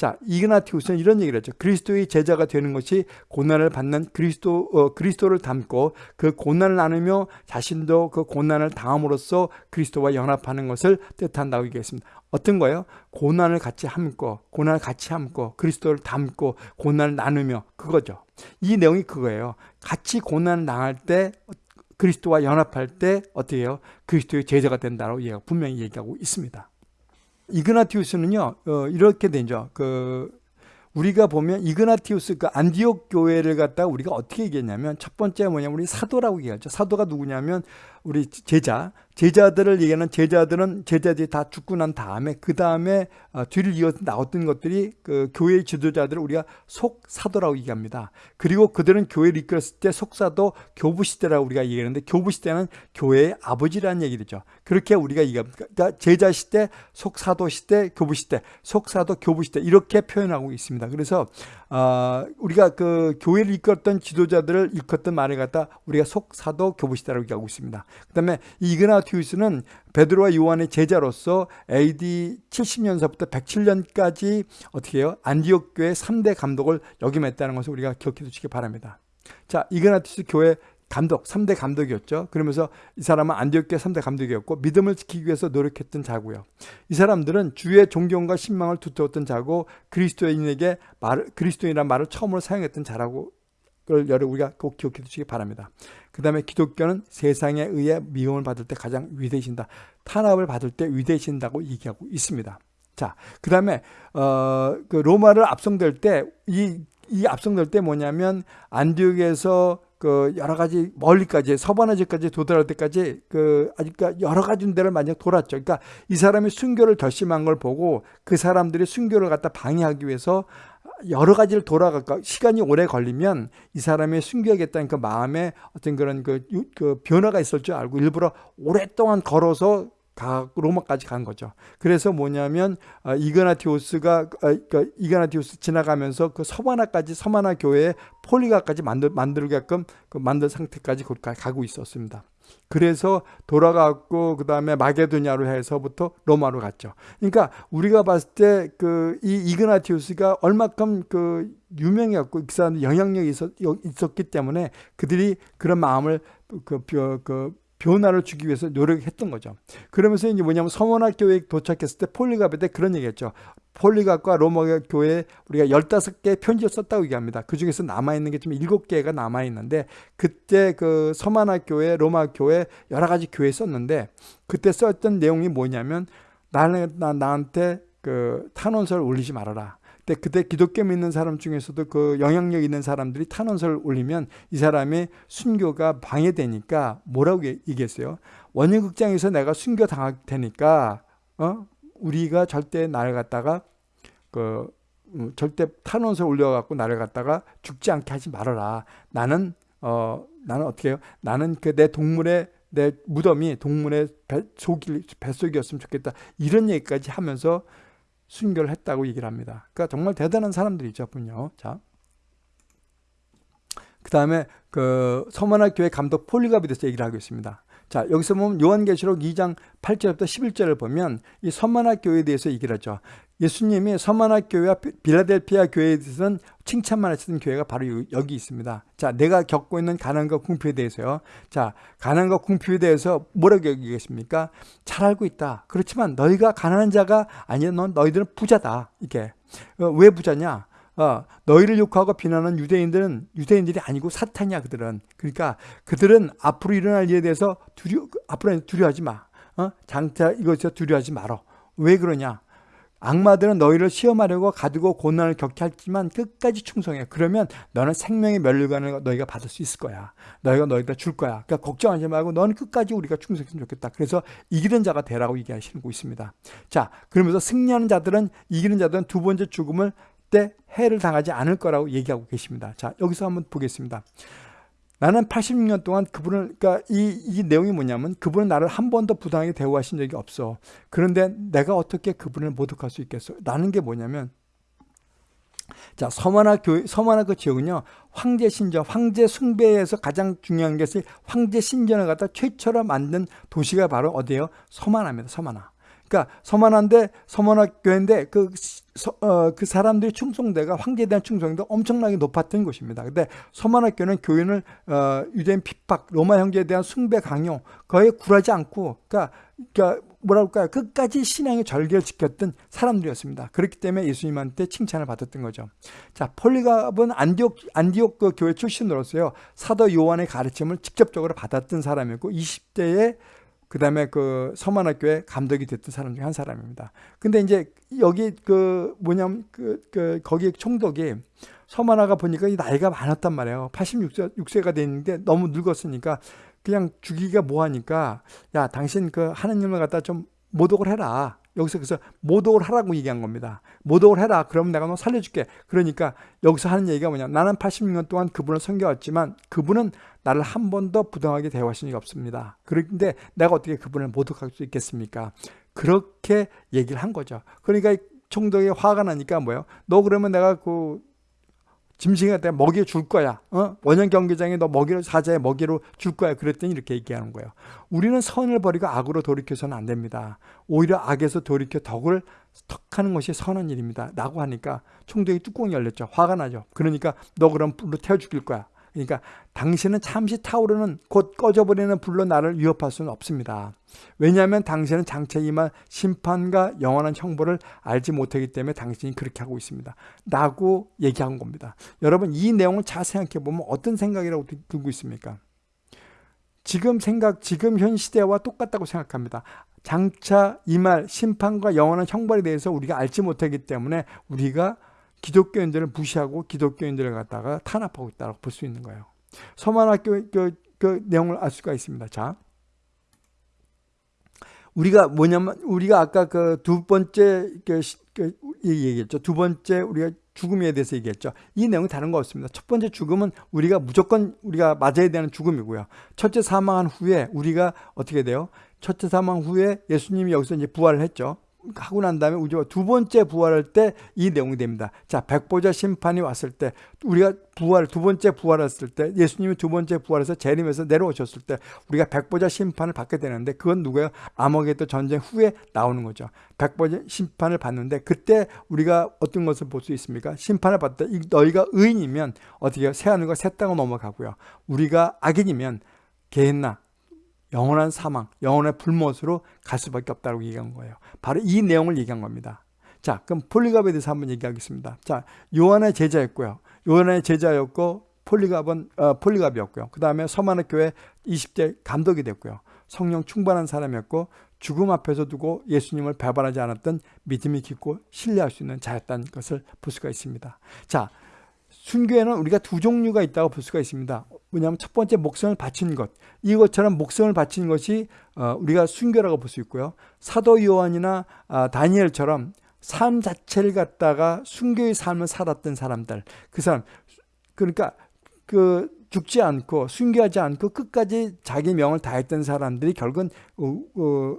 자, 이그나티우스는 이런 얘기를 했죠. 그리스도의 제자가 되는 것이 고난을 받는 그리스도, 어, 그리스도를 닮고 그 고난을 나누며 자신도 그 고난을 당함으로써 그리스도와 연합하는 것을 뜻한다고 얘기했습니다. 어떤 거예요? 고난을 같이 함고, 고난을 같이 함고, 그리스도를 닮고, 고난을 나누며, 그거죠. 이 내용이 그거예요. 같이 고난을 당할 때, 그리스도와 연합할 때, 어떻게 해요? 그리스도의 제자가 된다고 분명히 얘기하고 있습니다. 이그나티우스는요 어, 이렇게 되죠. 그 우리가 보면 이그나티우스 그 안디옥 교회를 갖다가 우리가 어떻게 얘기했냐면 첫 번째 뭐냐면 우리 사도라고 얘기하죠. 사도가 누구냐면 우리 제자 제자들을 얘기하는 제자들은 제자들이 다 죽고 난 다음에 그 다음에 어, 뒤를 이어 나왔던 것들이 그 교회 지도자들을 우리가 속사도라고 얘기합니다. 그리고 그들은 교회를 이끌었을 때 속사도 교부 시대라고 우리가 얘기하는데 교부 시대는 교회의 아버지라는 얘기죠. 그렇게 우리가 얘기합니다. 그러니까 제자 시대, 속사도 시대, 교부 시대, 속사도 교부 시대 이렇게 표현하고 있습니다. 그래서 어, 우리가 그 교회를 이끌었던 지도자들을 일컫던 말을 갖다 우리가 속사도 교부시다라고 얘기하고 있습니다. 그 다음에 이그나 티우스는 베드로와 요한의 제자로서 AD 70년서부터 107년까지 어떻게 해요? 안디옥 교회 3대 감독을 역임했다는 것을 우리가 기억해 두시기 바랍니다. 자, 이그나티우스 교회 감독, 3대 감독이었죠. 그러면서 이 사람은 안디옥교회 3대 감독이었고 믿음을 지키기 위해서 노력했던 자고요. 이 사람들은 주의 존경과 신망을 두터웠던 자고 그리스도인에게 말, 그리스도인이라는 말을 처음으로 사용했던 자라고 그걸 여러 우리가 꼭 기억해 두시기 바랍니다. 그 다음에 기독교는 세상에 의해 미움을 받을 때 가장 위대해진다. 탄압을 받을 때 위대해진다고 얘기하고 있습니다. 자, 그 다음에 어, 그 로마를 압송될 때 이 이 압송될 때 뭐냐면 안디옥에서 그 여러 가지 멀리까지 서바나지까지 도달할 때까지 그 아직 여러 가지 데를 만약 돌았죠. 그러니까 이 사람이 순교를 결심한 걸 보고 그 사람들이 순교를 갖다 방해하기 위해서 여러 가지를 돌아갈까 시간이 오래 걸리면 이 사람이 숨겨야겠다는 그 마음에 어떤 그런 그, 그 변화가 있을 줄 알고 일부러 오랫동안 걸어서 로마까지 간 거죠. 그래서 뭐냐면 어, 이그나티오스가 어, 그 이그나티오스 지나가면서 그 서바나까지 서바나 교회에 폴리가까지 만들 만들게끔 그 만든 상태까지 가고 있었습니다. 그래서 돌아갔고 그 다음에 마게도냐로 해서부터 로마로 갔죠. 그러니까 우리가 봤을 때 그 이 이그나티우스가 얼마큼 그 유명했고 그 사람 영향력이 있었, 있었기 때문에 그들이 그런 마음을 그, 그, 그 변화를 주기 위해서 노력했던 거죠. 그러면서 이제 뭐냐면 서원학 교회에 도착했을 때 폴리갑에 대 그런 얘기했죠. 폴리갑과 로마 교회 우리가 15개 편지를 썼다고 얘기합니다. 그 중에서 남아있는 게 좀 7개가 남아있는데 그때 그 서만학 교회, 로마 교회 여러 가지 교회 썼는데 그때 썼던 내용이 뭐냐면 나는 나, 나한테 그 탄원서를 올리지 말아라. 근데 그때 기독교 믿는 사람 중에서도 그 영향력 있는 사람들이 탄원서를 올리면 이 사람의 순교가 방해되니까 뭐라고 얘기했어요? 원효극장에서 내가 순교 당할 테니까 어? 우리가 절대 나를 갖다가 그 음, 절대 탄원서 올려갖고 나를 갖다가 죽지 않게 하지 말아라. 나는 어 나는 어떻게 해요? 나는 그 내 동물의 내 무덤이 동물의 배, 속이 뱃속이었으면 좋겠다. 이런 얘기까지 하면서 순교를 했다고 얘기를 합니다. 그러니까 정말 대단한 사람들이죠, 분요. 자. 그 다음에 그 서만학 교회 감독 폴리갑에 대해서 얘기를 하고 있습니다. 자, 여기서 보면 요한계시록 2장 8절부터 11절을 보면 이 서만학 교회에 대해서 얘기를 하죠. 예수님이 서만학 교회와 빌라델피아 교회에 대해서는 칭찬만 하시던 교회가 바로 여기 있습니다. 자, 내가 겪고 있는 가난과 궁핍에 대해서요. 자, 가난과 궁핍에 대해서 뭐라고 얘기했습니까? 잘 알고 있다. 그렇지만 너희가 가난한 자가 아니야. 넌 너희들은 부자다. 이게 어, 왜 부자냐? 어, 너희를 욕하고 비난하는 유대인들은 유대인들이 아니고 사탄이야 그들은. 그러니까 그들은 앞으로 일어날 일에 대해서 두려 앞으로 두려워하지 마. 어? 장차 이것에 두려워하지 말어. 왜 그러냐? 악마들은 너희를 시험하려고 가두고 고난을 겪게 하지만 끝까지 충성해. 그러면 너는 생명의 멸류관을 너희가 받을 수 있을 거야. 너희가 너희가 줄 거야. 그러니까 걱정하지 말고 너는 끝까지 우리가 충성했으면 좋겠다. 그래서 이기는 자가 되라고 얘기하시는 거 있습니다. 자, 그러면서 승리하는 자들은 이기는 자들은 두 번째 죽음을 때 해를 당하지 않을 거라고 얘기하고 계십니다. 자, 여기서 한번 보겠습니다. 나는 86년 동안 그분을, 그러니까 이, 이 내용이 뭐냐면 그분은 나를 한 번도 부당하게 대우하신 적이 없어. 그런데 내가 어떻게 그분을 모독할 수 있겠어? 라는 게 뭐냐면 자, 서만화 교회, 서만화 그 지역은요, 황제 신전, 황제 숭배에서 가장 중요한 것이 황제 신전을 갖다 최초로 만든 도시가 바로 어디예요? 서만화입니다, 서만화. 그러니까 서만한데 서만학 교회인데 그, 서, 어, 그 사람들의 충성대가 황제에 대한 충성도 엄청나게 높았던 곳입니다. 근데 서만학 교회는 교회는 어, 유대인 핍박, 로마 형제에 대한 숭배 강요 거의 굴하지 않고 그러니까, 그러니까 뭐라 할까요? 끝까지 신앙의 절개를 지켰던 사람들이었습니다. 그렇기 때문에 예수님한테 칭찬을 받았던 거죠. 자, 폴리갑은 안디옥, 안디옥 그 교회 출신으로서요. 사도 요한의 가르침을 직접적으로 받았던 사람이고 20대에 그 다음에 그 서만학교에 감독이 됐던 사람 중에 한 사람입니다. 근데 이제 여기 그 뭐냐면 그, 그 거기 총독이 서만화가 보니까 이 나이가 많았단 말이에요. 86세, 6세가 됐는데 너무 늙었으니까 그냥 죽이기가 뭐하니까 야 당신 그 하느님을 갖다 좀 모독을 해라. 여기서 그래서 모독을 하라고 얘기한 겁니다. 모독을 해라. 그러면 내가 너 살려줄게. 그러니까 여기서 하는 얘기가 뭐냐. 나는 86년 동안 그분을 섬겨왔지만 그분은 나를 한 번도 부당하게 대화하신 적이 없습니다. 그런데 내가 어떻게 그분을 모독할 수 있겠습니까? 그렇게 얘기를 한 거죠. 그러니까 총독이 화가 나니까 뭐예요? 너 그러면 내가 그 짐승한테 먹이 줄 거야. 어? 원형 경기장에 너 먹이를 사자에 먹이로 줄 거야. 그랬더니 이렇게 얘기하는 거예요. 우리는 선을 버리고 악으로 돌이켜서는 안 됩니다. 오히려 악에서 돌이켜 덕을 덕하는 것이 선한 일입니다. 라고 하니까 총독이 뚜껑이 열렸죠. 화가 나죠. 그러니까 너 그럼 불로 태워 죽일 거야. 그러니까 당신은 잠시 타오르는 곧 꺼져버리는 불로 나를 위협할 수는 없습니다. 왜냐하면 당신은 장차 임할 심판과 영원한 형벌을 알지 못하기 때문에 당신이 그렇게 하고 있습니다. 라고 얘기한 겁니다. 여러분 이 내용을 잘 생각해 보면 어떤 생각이라고 들고 있습니까? 지금 생각, 지금 현 시대와 똑같다고 생각합니다. 장차 임할 심판과 영원한 형벌에 대해서 우리가 알지 못하기 때문에 우리가 기독교인들을 무시하고 기독교인들을 갖다가 탄압하고 있다고 볼 수 있는 거예요. 서만학교 그, 그 내용을 알 수가 있습니다. 자, 우리가 뭐냐면 우리가 아까 그 두 번째 그, 그 얘기했죠. 두 번째 우리가 죽음에 대해서 얘기했죠. 이 내용이 다른 거 없습니다. 첫 번째 죽음은 우리가 무조건 우리가 맞아야 되는 죽음이고요. 첫째 사망한 후에 우리가 어떻게 돼요? 첫째 사망 후에 예수님이 여기서 이제 부활을 했죠. 하고 난 다음에 우리가 두 번째 부활할 때 이 내용이 됩니다. 자, 백보자 심판이 왔을 때 우리가 부활 두 번째 부활했을 때 예수님이 두 번째 부활해서 재림에서 내려오셨을 때 우리가 백보자 심판을 받게 되는데 그건 누구예요? 아머게도 전쟁 후에 나오는 거죠. 백보자 심판을 받는데 그때 우리가 어떤 것을 볼 수 있습니까? 심판을 받다 너희가 의인이면 어떻게 해요? 새 하늘과 새 땅을 넘어가고요. 우리가 악인이면 개했나 영원한 사망, 영원의 불못으로 갈 수밖에 없다고 얘기한 거예요. 바로 이 내용을 얘기한 겁니다. 자, 그럼 폴리갑에 대해서 한번 얘기하겠습니다. 자, 요한의 제자였고요. 요한의 제자였고 폴리갑은 어, 폴리갑이었고요. 그 다음에 서만의 교회 20대 감독이 됐고요. 성령 충만한 사람이었고 죽음 앞에서 두고 예수님을 배반하지 않았던 믿음이 깊고 신뢰할 수 있는 자였다는 것을 볼 수가 있습니다. 자, 순교에는 우리가 두 종류가 있다고 볼 수가 있습니다. 뭐냐면 첫 번째 목성을 바친 것. 이것처럼 목성을 바친 것이 어, 우리가 순교라고 볼 수 있고요. 사도 요한이나 아, 다니엘처럼 삶 자체를 갖다가 순교의 삶을 살았던 사람들. 그 사람 그러니까 그 죽지 않고 순교하지 않고 끝까지 자기 명을 다했던 사람들이 결국은 어, 어,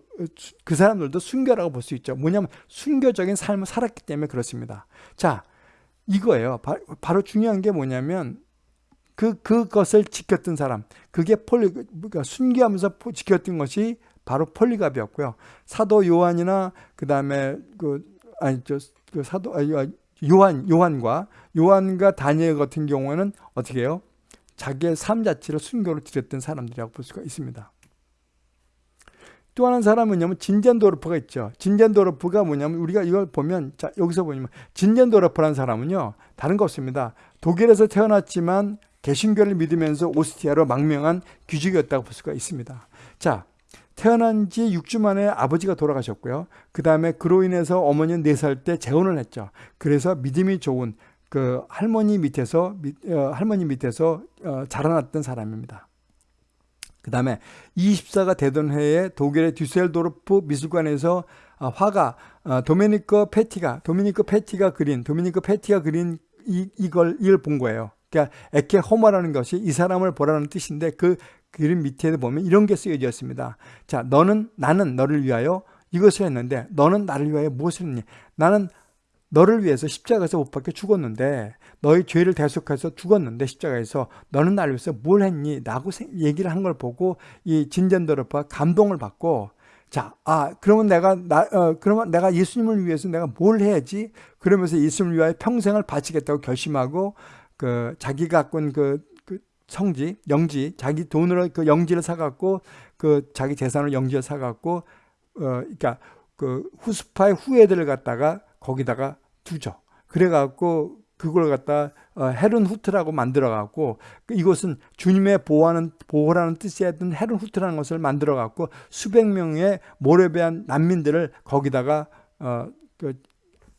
그 사람들도 순교라고 볼 수 있죠. 뭐냐면 순교적인 삶을 살았기 때문에 그렇습니다. 자, 이거예요. 바, 로 중요한 게 뭐냐면 그 그것을 지켰던 사람, 그게 폴리 그러니까 순교하면서 지켰던 것이 바로 폴리갑이었고요. 사도 요한이나 그 다음에 그 아니 저 그 사도 아, 요한 요한과 요한과 다니엘 같은 경우에는 어떻게 해요? 자기의 삶 자체를 순교로 드렸던 사람들이라고 볼 수가 있습니다. 또 하나 사람은 뭐냐면 진젠도르프가 있죠. 진젠도르프가 뭐냐면 우리가 이걸 보면 자 여기서 보면 진젠도르프라는 사람은요 다른 거 없습니다. 독일에서 태어났지만 개신교를 믿으면서 오스티아로 망명한 귀족이었다고 볼 수가 있습니다. 자 태어난 지 6주 만에 아버지가 돌아가셨고요. 그 다음에 그로 인해서 어머니는 4살 때 재혼을 했죠. 그래서 믿음이 좋은 그 할머니 밑에서 어, 할머니 밑에서 어, 자라났던 사람입니다. 그 다음에 24가 되던 해에 독일의 듀셀도르프 미술관에서 아, 화가 아, 도미니코 페티가 도미니코 페티가 그린 도미니코 페티가 그린 이, 이걸 이걸 본 거예요. 그러니까 Ecce Homo라는 것이 이 사람을 보라는 뜻인데 그 그림 밑에 보면 이런 게 쓰여져 있습니다. 자, 너는 나는 너를 위하여 이것을 했는데 너는 나를 위하여 무엇을 했니? 나는 너를 위해서 십자가에서 못 박혀 죽었는데 너의 죄를 대속해서 죽었는데 십자가에서 너는 나를 위해서 뭘 했니? 라고 얘기를 한 걸 보고 이 진전도르프가 감동을 받고 자, 아, 그러면 내가, 나, 어, 그러면 내가 예수님을 위해서 내가 뭘 해야지? 그러면서 예수님을 위하여 평생을 바치겠다고 결심하고, 그, 자기가 갖고 온 그, 그 성지, 영지, 자기 돈으로 그 영지를 사갖고, 그 자기 재산을 영지를 사갖고, 어, 그러니까 그 후스파의 후예들을 갖다가 거기다가 두죠. 그래갖고 그걸 갖다 어, 헤른 후트라고 만들어갖고 그 이것은 주님의 보호하는 보호라는 뜻이 했던 헤른 후트라는 것을 만들어갖고 수백 명의 모레베한 난민들을 거기다가 어, 그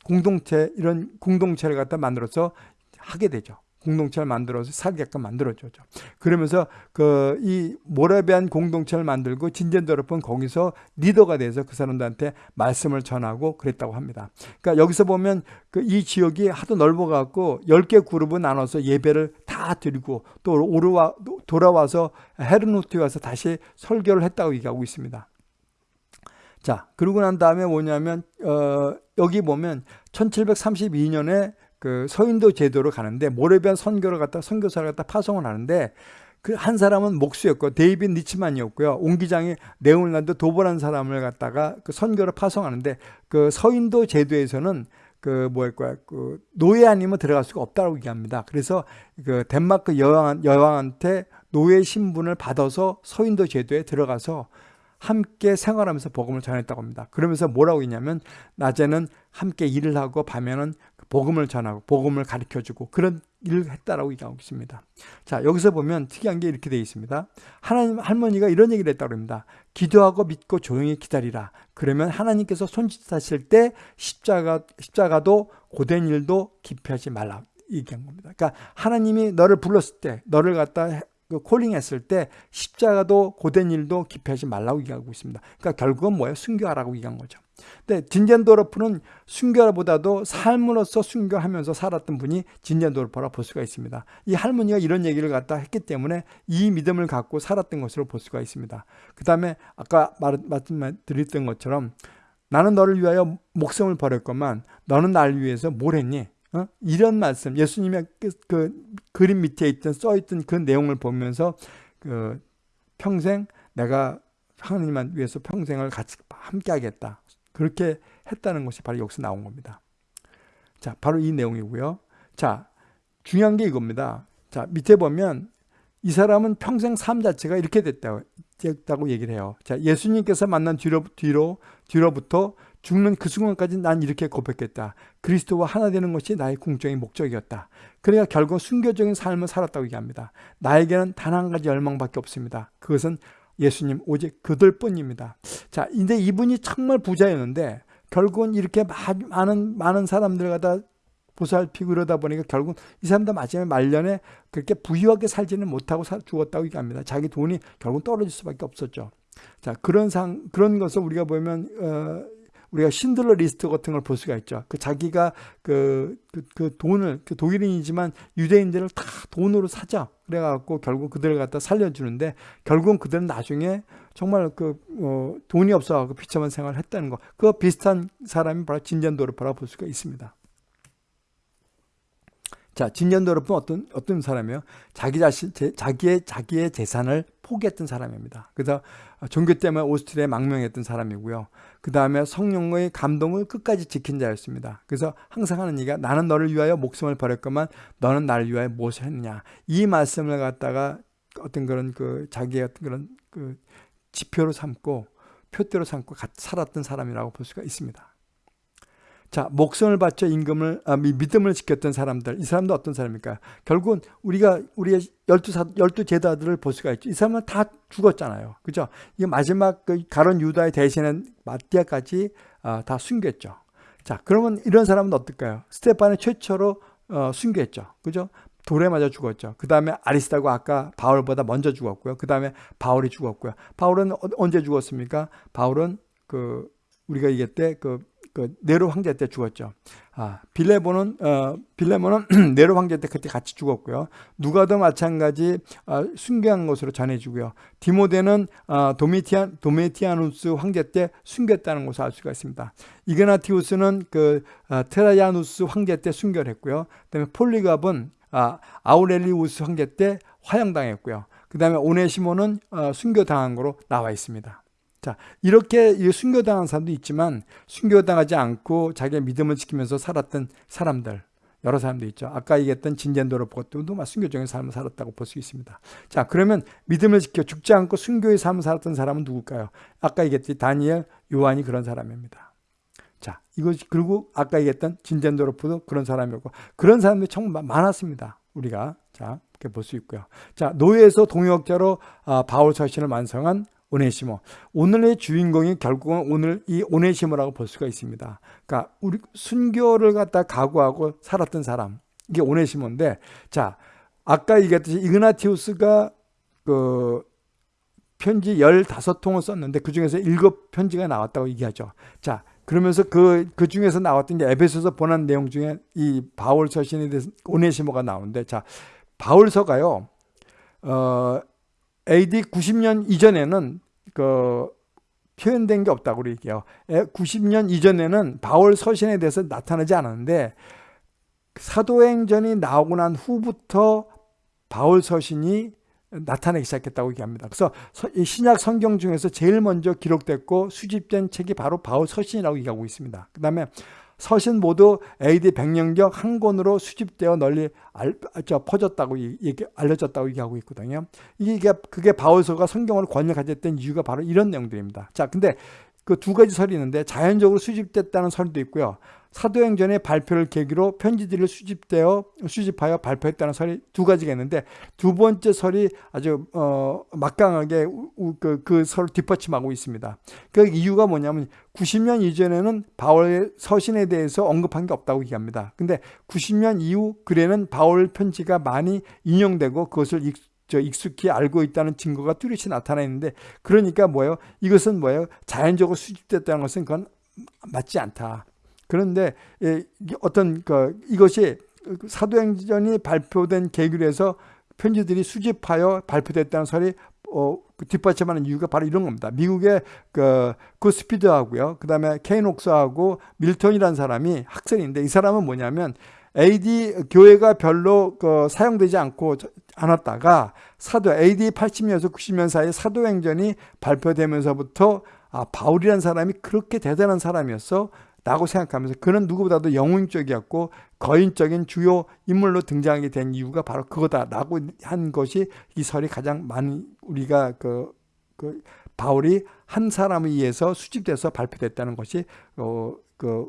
공동체 이런 공동체를 갖다 만들어서 하게 되죠. 공동체를 만들어서 살게끔 만들어줘죠. 그러면서 그 이 모라비안 공동체를 만들고 진젠더럽은 거기서 리더가 돼서 그 사람들한테 말씀을 전하고 그랬다고 합니다. 그러니까 여기서 보면 그 이 지역이 하도 넓어 갖고 10개 그룹을 나눠서 예배를 다 드리고 또 오르와 돌아와서 헤르노트에 와서 다시 설교를 했다고 얘기하고 있습니다. 자, 그러고 난 다음에 뭐냐면 어, 여기 보면 1732년에 그 서인도 제도로 가는데 모레비안 선교를 갖다 선교사를 갖다 파송을 하는데 그 한 사람은 목수였고 데이빗 니치만이었고요. 옹기장이 네올란드 도보란 사람을 갖다가 그 선교를 파송하는데 그 서인도 제도에서는 그 뭐랄까 그 노예 아니면 들어갈 수가 없다고 얘기합니다. 그래서 그 덴마크 여왕 여왕한테 노예 신분을 받아서 서인도 제도에 들어가서 함께 생활하면서 복음을 전했다고 합니다. 그러면서 뭐라고 했냐면 낮에는 함께 일을 하고 밤에는 복음을 전하고 복음을 가르쳐주고 그런 일을 했다라고 얘기하고 있습니다. 자 여기서 보면 특이한 게 이렇게 되어 있습니다. 하나님 할머니가 이런 얘기를 했다고 합니다. 기도하고 믿고 조용히 기다리라. 그러면 하나님께서 손짓하실 때 십자가 십자가도 고된 일도 기피하지 말라. 얘기한 겁니다. 그러니까 하나님이 너를 불렀을 때 너를 갖다 그 콜링했을 때 십자가도 고된 일도 기피하지 말라고 얘기하고 있습니다. 그러니까 결국은 뭐예요? 순교하라고 얘기한 거죠. 근데 진젠도르프는 순교보다도 삶으로서 순교하면서 살았던 분이 진젠도르프라 볼 수가 있습니다. 이 할머니가 이런 얘기를 갖다 했기 때문에 이 믿음을 갖고 살았던 것으로 볼 수가 있습니다. 그 다음에 아까 말씀드렸던 것처럼 나는 너를 위하여 목숨을 버렸건만 너는 날 위해서 뭘 했니? 어? 이런 말씀. 예수님의 그, 그 그림 밑에 있던 써있던 그 내용을 보면서 그 평생 내가 하나님만 위해서 평생을 같이 함께 하겠다. 그렇게 했다는 것이 바로 여기서 나온 겁니다. 자 바로 이 내용이고요. 자 중요한 게 이겁니다. 자 밑에 보면 이 사람은 평생 삶 자체가 이렇게 됐다고, 됐다고 얘기를 해요. 자 예수님께서 만난 뒤로 뒤로 뒤로부터 죽는 그 순간까지 난 이렇게 고백했다. 그리스도와 하나 되는 것이 나의 궁정의 목적이었다. 그러니까 결국 순교적인 삶을 살았다고 얘기합니다. 나에게는 단 한 가지 열망밖에 없습니다. 그것은 예수님 오직 그들 뿐입니다. 자, 근데 이분이 정말 부자였는데 결국은 이렇게 많은 많은 사람들 갖다 보살피고 그러다 보니까 결국 이 사람도 마지막에 말년에 그렇게 부유하게 살지는 못하고 죽었다고 얘기합니다. 자기 돈이 결국 떨어질 수밖에 없었죠. 자, 그런 상, 그런 것을 우리가 보면, 어, 우리가 신들러 리스트 같은 걸 볼 수가 있죠. 그 자기가 그, 그, 그 돈을, 그 독일인이지만 유대인들을 다 돈으로 사죠. 그래갖고 결국 그들을 갖다 살려주는데 결국은 그들은 나중에 정말 그, 어, 돈이 없어갖고 비참한 생활을 했다는 거. 그 비슷한 사람이 바로 진전도를 바라볼 수가 있습니다. 자, 진전도르프는 어떤 어떤 사람이에요? 자기 자신 제, 자기의 자기의 재산을 포기했던 사람입니다. 그래서 종교 때문에 오스트리아에 망명했던 사람이고요. 그 다음에 성령의 감동을 끝까지 지킨 자였습니다. 그래서 항상 하는 얘기가 나는 너를 위하여 목숨을 버렸건만 너는 나를 위하여 무엇을 했느냐. 이 말씀을 갖다가 어떤 그런 그 자기의 어떤 그런 그 지표로 삼고 표대로 삼고 살았던 사람이라고 볼 수가 있습니다. 자, 목숨을 바쳐 임금을 아, 믿음을 지켰던 사람들. 이 사람도 어떤 사람입니까? 결국은 우리가 우리의 열두 사 열두 제자들을 볼 수가 있죠. 이 사람은 다 죽었잖아요. 그죠? 이 마지막 그 가론 유다의 대신은 마띠아까지 아, 다 숨겼죠. 자, 그러면 이런 사람은 어떨까요? 스테판이 최초로 어, 숨겼죠. 그죠? 돌에 맞아 죽었죠. 그 다음에 아리스타고 아까 바울보다 먼저 죽었고요. 그 다음에 바울이 죽었고요. 바울은 어, 언제 죽었습니까? 바울은 그 우리가 얘기할 때 그 그 네로 황제 때 죽었죠. 아, 빌레몬은 어, 빌레몬은 네로 황제 때 그때 같이 죽었고요. 누가도 마찬가지 어, 순교한 것으로 전해지고요. 디모데는 어, 도미티안 도메티아누스 황제 때 순교했다는 것을 알 수가 있습니다. 이그나티우스는 그 어, 테라야누스 황제 때 순교를 했고요. 그다음에 폴리갑은 아, 아우렐리우스 황제 때 화형당했고요. 그 다음에 오네시모는 어, 순교당한 거로 나와 있습니다. 자, 이렇게 순교당한 사람도 있지만 순교당하지 않고 자기의 믿음을 지키면서 살았던 사람들 여러 사람도 있죠. 아까 얘기했던 진젠도로 보고도 순교적인 삶을 살았다고 볼 수 있습니다. 자, 그러면 믿음을 지켜 죽지 않고 순교의 삶을 살았던 사람은 누굴까요? 아까 얘기했듯이 다니엘, 요한이 그런 사람입니다. 자, 이거 그리고 아까 얘기했던 진젠도로프도 그런 사람이었고 그런 사람들이 정말 많았습니다. 우리가 자, 이렇게 볼 수 있고요. 자, 노예에서 동역자로 아, 바울 서신을 완성한 오네시모. 오늘의 주인공이 결국은 오늘 이 오네시모라고 볼 수가 있습니다. 그러니까 우리 순교를 갖다 각오하고 살았던 사람. 이게 오네시모인데 자 아까 얘기했듯이 이그나티우스가 그 편지 15통을 썼는데 그 중에서 7편지가 나왔다고 얘기하죠. 자, 그러면서 그, 그 중에서 나왔던 게 에베소서 보낸 내용 중에 이 바울 서신에 대해서 오네시모가 나오는데 자, 바울서가요, 어, AD 90년 이전에는 그 표현된 게 없다고 그러게요. 90년 이전에는 바울 서신에 대해서 나타나지 않았는데 사도행전이 나오고 난 후부터 바울 서신이 나타나기 시작했다고 얘기합니다. 그래서 신약 성경 중에서 제일 먼저 기록됐고 수집된 책이 바로 바울 서신이라고 얘기하고 있습니다. 그 다음에 서신 모두 AD 100년경 한 권으로 수집되어 널리 알, 저, 퍼졌다고 얘기, 알려졌다고 얘기하고 있거든요. 이게 그게 바울서가 성경을 권역하졌던 이유가 바로 이런 내용들입니다. 자, 근데 그 두 가지 설이 있는데 자연적으로 수집됐다는 설도 있고요. 사도행전의 발표를 계기로 편지들을 수집되어 수집하여 발표했다는 설이 두 가지가 있는데 두 번째 설이 아주 어, 막강하게 그, 그 설을 뒷받침하고 있습니다. 그 이유가 뭐냐면 90년 이전에는 바울의 서신에 대해서 언급한 게 없다고 얘기합니다. 근데 90년 이후 글에는 바울 편지가 많이 인용되고 그것을 익, 저 익숙히 알고 있다는 증거가 뚜렷이 나타나 있는데 그러니까 뭐예요? 이것은 뭐예요? 자연적으로 수집됐다는 것은 그건 맞지 않다. 그런데 예, 어떤 그 이것이 사도행전이 발표된 계기로 편지들이 수집하여 발표됐다는 설이 어, 그 뒷받침하는 이유가 바로 이런 겁니다. 미국의 그 구스피드하고요. 그 다음에 케이녹스하고 밀턴이라는 사람이 학생인데 이 사람은 뭐냐면 AD 교회가 별로 그 사용되지 않고 않았다가 사도 AD 80년에서 90년 사이에 사도행전이 발표되면서부터 아 바울이라는 사람이 그렇게 대단한 사람이었어. 라고 생각하면서 그는 누구보다도 영웅적이었고 거인적인 주요 인물로 등장하게 된 이유가 바로 그거다라고 한 것이 이 설이 가장 많이 우리가 그, 그 바울이 한 사람에 의해서 수집돼서 발표됐다는 것이 어 그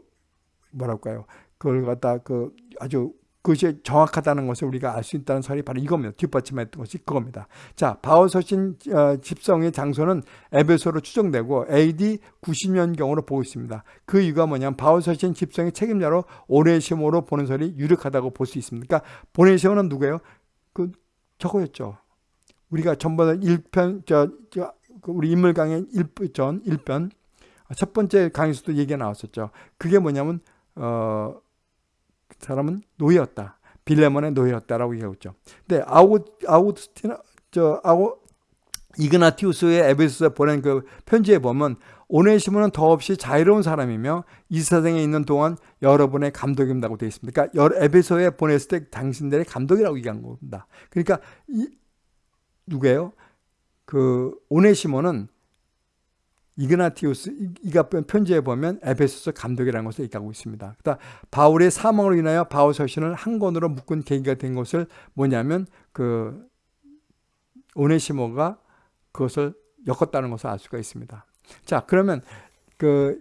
뭐랄까요? 그걸 갖다 그 아주 그것이 정확하다는 것을 우리가 알 수 있다는 설이 바로 이겁니다. 뒷받침했던 것이 그겁니다. 자, 바울 서신 어, 집성의 장소는 에베소로 추정되고 AD 90년경으로 보고 있습니다. 그 이유가 뭐냐면 바울 서신 집성의 책임자로 오네시모로 보는 설이 유력하다고 볼 수 있습니다. 그러니까 보네시모는 누구예요? 그 저거였죠. 우리가 전번에 1편 저, 저그 우리 인물 강의 1전 1편 첫 번째 강의에서도 얘기가 나왔었죠. 그게 뭐냐면 어 사람은 노예였다. 빌레몬의 노예였다라고 얘기하고 있죠. 근데 아우 아우스티나 저 아우 이그나티우스의 에베소에 보낸 그 편지에 보면 오네시모는 더없이 자유로운 사람이며 이 세상에 있는 동안 여러분의 감독입니다고 되어 있습니다. 그러니까 에베소에 보냈을 때 당신들의 감독이라고 얘기한 겁니다. 그러니까 이 누구예요? 그 오네시모는 이그나티우스 이가 편지에 보면 에베소서 감독이라는 것을 얘기하고 있습니다. 그러니까 바울의 사망으로 인하여 바울 서신을 한 권으로 묶은 계기가 된 것을 뭐냐면 그 오네시모가 그것을 엮었다는 것을 알 수가 있습니다. 자 그러면 그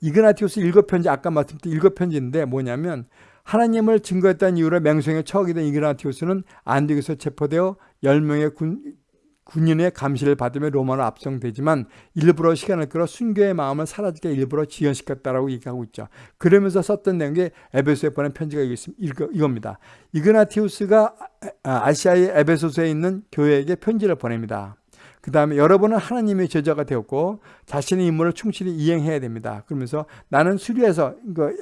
이그나티우스 일곱 편지 아까 말씀드린 일곱 편지인데 뭐냐면 하나님을 증거했다는 이유로 맹성에 처하게 된 이그나티우스는 안디옥에서 체포되어 10명의 군, 군인의 감시를 받으며 로마로 압송되지만 일부러 시간을 끌어 순교의 마음을 사라지게 일부러 지연시켰다라고 얘기하고 있죠. 그러면서 썼던 내용이 에베소에 보낸 편지가 이겁니다. 이그나티우스가 아시아의 에베소서에 있는 교회에게 편지를 보냅니다. 그 다음에 여러분은 하나님의 제자가 되었고 자신의 임무를 충실히 이행해야 됩니다. 그러면서 나는 수리에서 그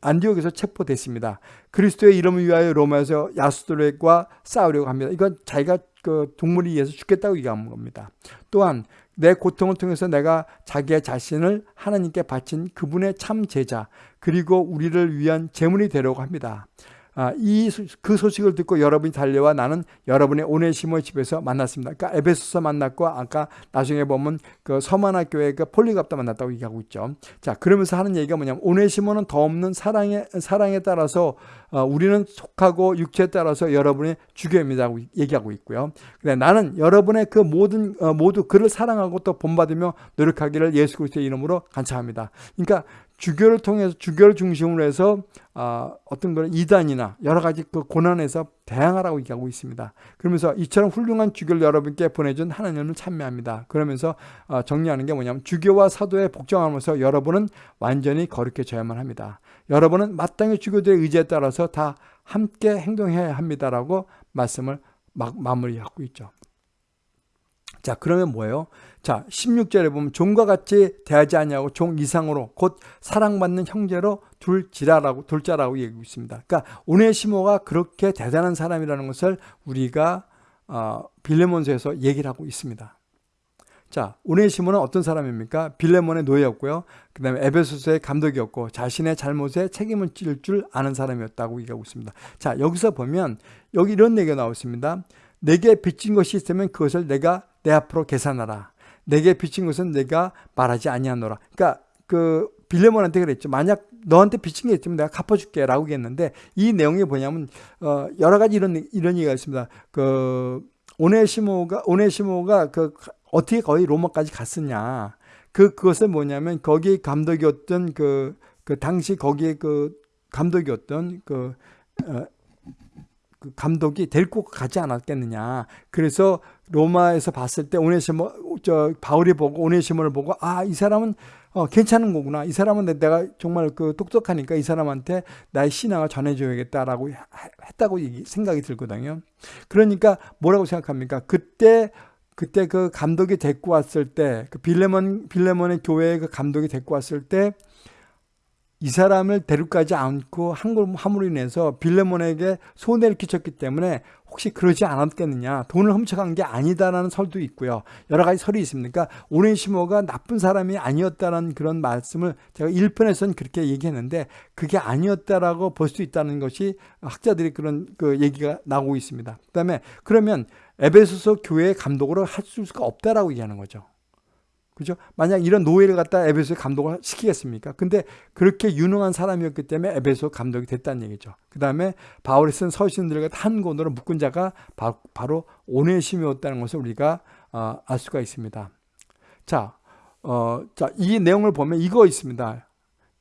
안디옥에서 체포됐습니다. 그리스도의 이름을 위하여 로마에서 야수들과 싸우려고 합니다. 이건 자기가 그 동물이 위해서 죽겠다고 얘기하는 겁니다. 또한 내 고통을 통해서 내가 자기의 자신을 하나님께 바친 그분의 참 제자 그리고 우리를 위한 제물이 되려고 합니다. 아, 이 그 소식을 듣고 여러분이 달려와 나는 여러분의 오네시모의 집에서 만났습니다. 그러니까 에베소서 만났고 아까 나중에 보면 그 서만화 교회 그 폴리갑다 만났다고 얘기하고 있죠. 자 그러면서 하는 얘기가 뭐냐면 오네시모는 더 없는 사랑에 사랑에 따라서 어, 우리는 속하고 육체에 따라서 여러분의 주교입니다. 얘기하고 있고요. 근데 나는 여러분의 그 모든 어, 모두 그를 사랑하고 또 본받으며 노력하기를 예수 그리스도의 이름으로 간청합니다. 그러니까 주교를 통해서 주교를 중심으로 해서 어, 어떤 그런 이단이나 여러 가지 그 고난에서 대항하라고 얘기하고 있습니다. 그러면서 이처럼 훌륭한 주교를 여러분께 보내준 하나님을 찬미합니다. 그러면서 어, 정리하는 게 뭐냐면 주교와 사도의 복종하면서 여러분은 완전히 거룩해져야만 합니다. 여러분은 마땅히 주교들의 의지에 따라서 다 함께 행동해야 합니다라고 말씀을 막 마무리하고 있죠. 자 그러면 뭐예요? 자 16절에 보면 종과 같이 대하지 아니하고 종 이상으로 곧 사랑받는 형제로 둘지라라고 둘자라고 얘기하고 있습니다. 그러니까 오네시모가 그렇게 대단한 사람이라는 것을 우리가 어, 빌레몬서에서 얘기를 하고 있습니다. 자, 오네시모는 어떤 사람입니까? 빌레몬의 노예였고요. 그 다음에 에베소서의 감독이었고 자신의 잘못에 책임을 질 줄 아는 사람이었다고 얘기하고 있습니다. 자, 여기서 보면 여기 이런 얘기가 나왔습니다. 내게 빚진 것이 있으면 그것을 내가 내 앞으로 계산하라. 내게 빚진 것은 내가 말하지 아니하노라. 그러니까 그 빌레몬한테 그랬죠. 만약 너한테 빚진 게 있으면 내가 갚아줄게 라고 했는데 이 내용이 뭐냐면 어 여러 가지 이런 이런 얘기가 있습니다. 그 오네시모가 오네시모가 그 어떻게 거의 로마까지 갔었냐. 그 그것은 뭐냐면 거기 감독이었던 그, 그 당시 거기에 그 감독이었던 그 어, 그 감독이 데리고 가지 않았겠느냐. 그래서 로마에서 봤을 때 오네시모 저 바울이 보고 오네시모를 보고 아 이 사람은 어, 괜찮은 거구나. 이 사람은 내가 정말 그 똑똑하니까 이 사람한테 나의 신앙을 전해줘야겠다라고 했다고 생각이 들거든요. 그러니까 뭐라고 생각합니까? 그때 그때 그 감독이 데리고 왔을 때 그 빌레몬 빌레몬의 교회의 그 감독이 데리고 왔을 때 이 사람을 데려가지 않고 한걸 함으로 인해서 빌레몬에게 손해를 끼쳤기 때문에 혹시 그러지 않았겠느냐. 돈을 훔쳐간 게 아니다라는 설도 있고요. 여러 가지 설이 있습니까 오네시모가 나쁜 사람이 아니었다는 그런 말씀을 제가 1편에서는 그렇게 얘기했는데 그게 아니었다라고 볼 수 있다는 것이 학자들이 그런 그 얘기가 나오고 있습니다. 그 다음에 그러면 에베소서 교회 감독으로 할 수가 없다라고 얘기하는 거죠 그죠? 만약 이런 노예를 갖다 에베소에 감독을 시키겠습니까? 근데 그렇게 유능한 사람이었기 때문에 에베소 감독이 됐다는 얘기죠. 그 다음에 바울이 쓴 서신들과 한 권으로 묶은 자가 바로 오네심이었다는 것을 우리가 어, 알 수가 있습니다. 자, 어, 자, 이 내용을 보면 이거 있습니다.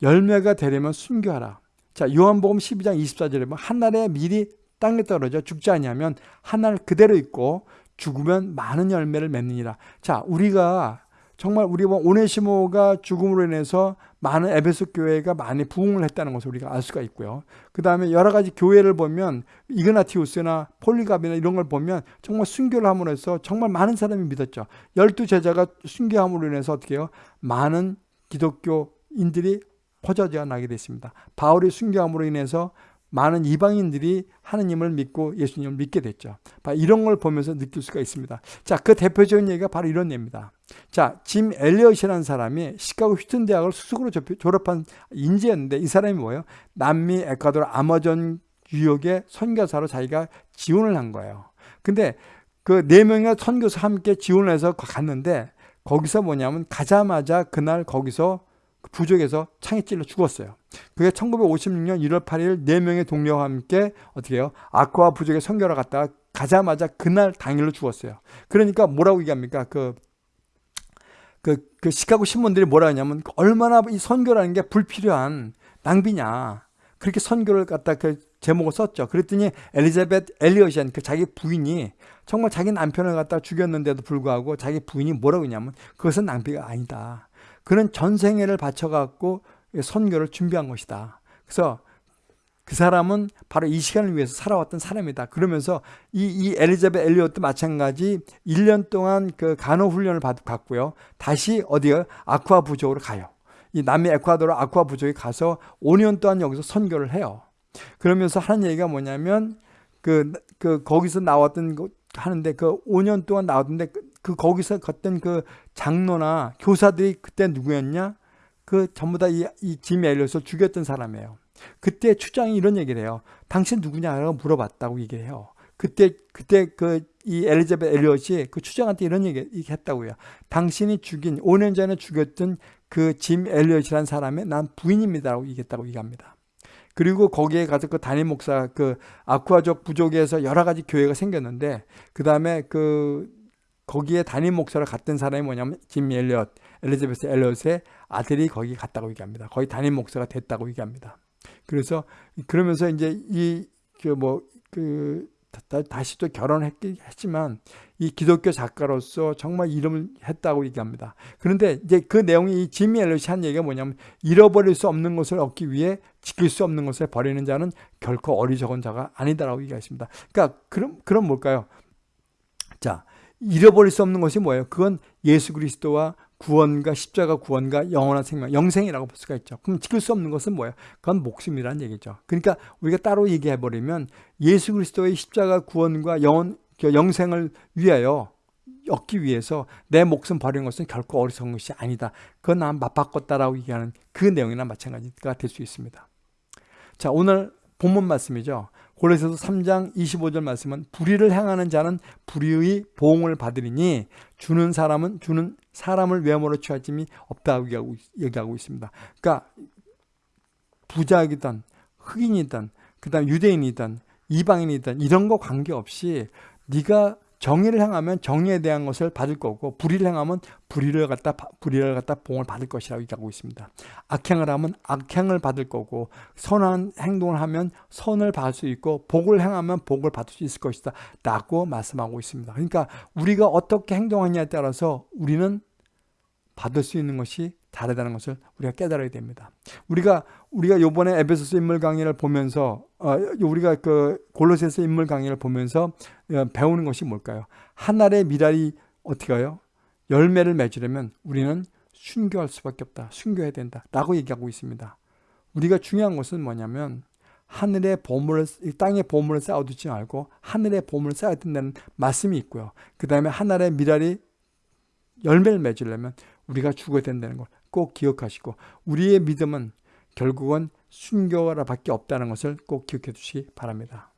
열매가 되려면 순교하라. 자, 요한복음 12장 24절에 보면 한날에 미리 땅에 떨어져 죽지 아니하면 한날 그대로 있고 죽으면 많은 열매를 맺느니라. 자, 우리가 정말 우리 오네시모가 죽음으로 인해서 많은 에베소 교회가 많이 부흥을 했다는 것을 우리가 알 수가 있고요. 그 다음에 여러 가지 교회를 보면 이그나티우스나 폴리갑이나 이런 걸 보면 정말 순교를 함으로 해서 정말 많은 사람이 믿었죠. 열두 제자가 순교함으로 인해서 어떻게 해요? 많은 기독교인들이 퍼져져 나게 됐습니다. 바울이 순교함으로 인해서 많은 이방인들이 하느님을 믿고 예수님을 믿게 됐죠. 이런 걸 보면서 느낄 수가 있습니다. 자, 그 대표적인 얘기가 바로 이런 예입니다. 자, 짐 엘리엇이라는 사람이 시카고 휴튼 대학을 수석으로 졸업한 인재였는데 이 사람이 뭐예요? 남미 에콰도르 아마존 유역의 선교사로 자기가 지원을 한 거예요. 근데 그 네 명의 선교사 함께 지원을 해서 갔는데 거기서 뭐냐면 가자마자 그날 거기서 그 부족에서 창에 찔러 죽었어요. 그게 1956년 1월 8일 4명의 동료와 함께 어떻게 해요? 아쿠아 부족에 선교를 갔다가 가자마자 그날 당일로 죽었어요. 그러니까 뭐라고 얘기합니까? 그, 그, 그 시카고 신문들이 뭐라 하냐면 얼마나 이 선교라는 게 불필요한 낭비냐. 그렇게 선교를 갖다 그 제목을 썼죠. 그랬더니 엘리자베트 엘리엇이한 그 자기 부인이 정말 자기 남편을 갖다 죽였는데도 불구하고 자기 부인이 뭐라고 했냐면 그것은 낭비가 아니다. 그는 전생애를 바쳐갖고 선교를 준비한 것이다. 그래서 그 사람은 바로 이 시간을 위해서 살아왔던 사람이다. 그러면서 이, 이 엘리자베 엘리엇도 마찬가지 1년 동안 그 간호 훈련을 받았고요. 다시 어디요? 아쿠아 부족으로 가요. 이 남미 에콰도르 아쿠아 부족에 가서 5년 동안 여기서 선교를 해요. 그러면서 하는 얘기가 뭐냐면 그, 그 거기서 나왔던 거 하는데 그 5년 동안 나왔는데 그, 그 거기서 걷던 그 장로나 교사들이 그때 누구였냐? 그 전부 다 이짐 엘리엇을 죽였던 사람이에요. 그때 추장이 이런 얘기를 해요. 당신 누구냐라고 물어봤다고 얘기를 해요. 그때 그때 그 이 엘리자베 엘리엇이 그 추장한테 이런 얘기 했다고요. 당신이 죽인 5년 전에 죽였던 그 짐 엘리엇이라는 사람의 난 부인입니다라고 얘기했다고 얘기합니다. 그리고 거기에 가서 그 담임 목사 그 아쿠아족 부족에서 여러 가지 교회가 생겼는데 그 다음에 그 거기에 담임 목사를 갔던 사람이 뭐냐면 짐 엘리엇 엘리자베스 엘리엇의 아들이 거기 갔다고 얘기합니다. 거의 담임 목사가 됐다고 얘기합니다. 그래서 그러면서 이제 이 그 뭐그 다시 또 결혼했지만 이 기독교 작가로서 정말 이름을 했다고 얘기합니다. 그런데 이제 그 내용이 이 지미 엘롯이 한 얘기가 뭐냐면 잃어버릴 수 없는 것을 얻기 위해 지킬 수 없는 것을 버리는 자는 결코 어리석은 자가 아니다라고 얘기했습니다. 그러니까 그럼 그럼 뭘까요? 자, 잃어버릴 수 없는 것이 뭐예요? 그건 예수 그리스도와 구원과 십자가 구원과 영원한 생명, 영생이라고 볼 수가 있죠. 그럼 지킬 수 없는 것은 뭐예요? 그건 목숨이라는 얘기죠. 그러니까 우리가 따로 얘기해 버리면 예수 그리스도의 십자가 구원과 영원 영생을 위하여 얻기 위해서 내 목숨 버리는 것은 결코 어리석은 것이 아니다. 그건 난 맞바꿨다라고 얘기하는 그 내용이나 마찬가지가 될 수 있습니다. 자, 오늘 본문 말씀이죠. 고레서서 3장 25절 말씀은 불의를 행하는 자는 불의의 보응을 받으리니 주는 사람은 주는 사람을 외모로 취하짐이 없다고 얘기하고, 얘기하고 있습니다. 그러니까 부자이든 흑인이든 그다음 유대인이든 이방인이든 이런 거 관계없이 네가 정의를 행하면 정의에 대한 것을 받을 거고 불의를 행하면 불의를 갖다 불의를 갖다 봉을 받을 것이라고 얘기하고 있습니다. 악행을 하면 악행을 받을 거고 선한 행동을 하면 선을 받을 수 있고 복을 행하면 복을 받을 수 있을 것이다 라고 말씀하고 있습니다. 그러니까 우리가 어떻게 행동하냐에 따라서 우리는 받을 수 있는 것이 다르다는 것을 우리가 깨달아야 됩니다. 우리가 우리가 요번에 에베소서 인물 강의를 보면서 어, 우리가 그 골로새서 인물 강의를 보면서 어, 배우는 것이 뭘까요? 하늘의 미랄이 어떻게 해요? 열매를 맺으려면 우리는 순교할 수밖에 없다. 순교해야 된다. 라고 얘기하고 있습니다. 우리가 중요한 것은 뭐냐면 하늘의 보물을 땅의 보물을 쌓아두지 말고 하늘의 보물을 쌓아야 된다는 말씀이 있고요. 그 다음에 하늘의 미랄이 열매를 맺으려면 우리가 죽어야 된다는 걸 꼭 기억하시고 우리의 믿음은 결국은 순교라 밖에 없다는 것을 꼭 기억해 두시기 바랍니다.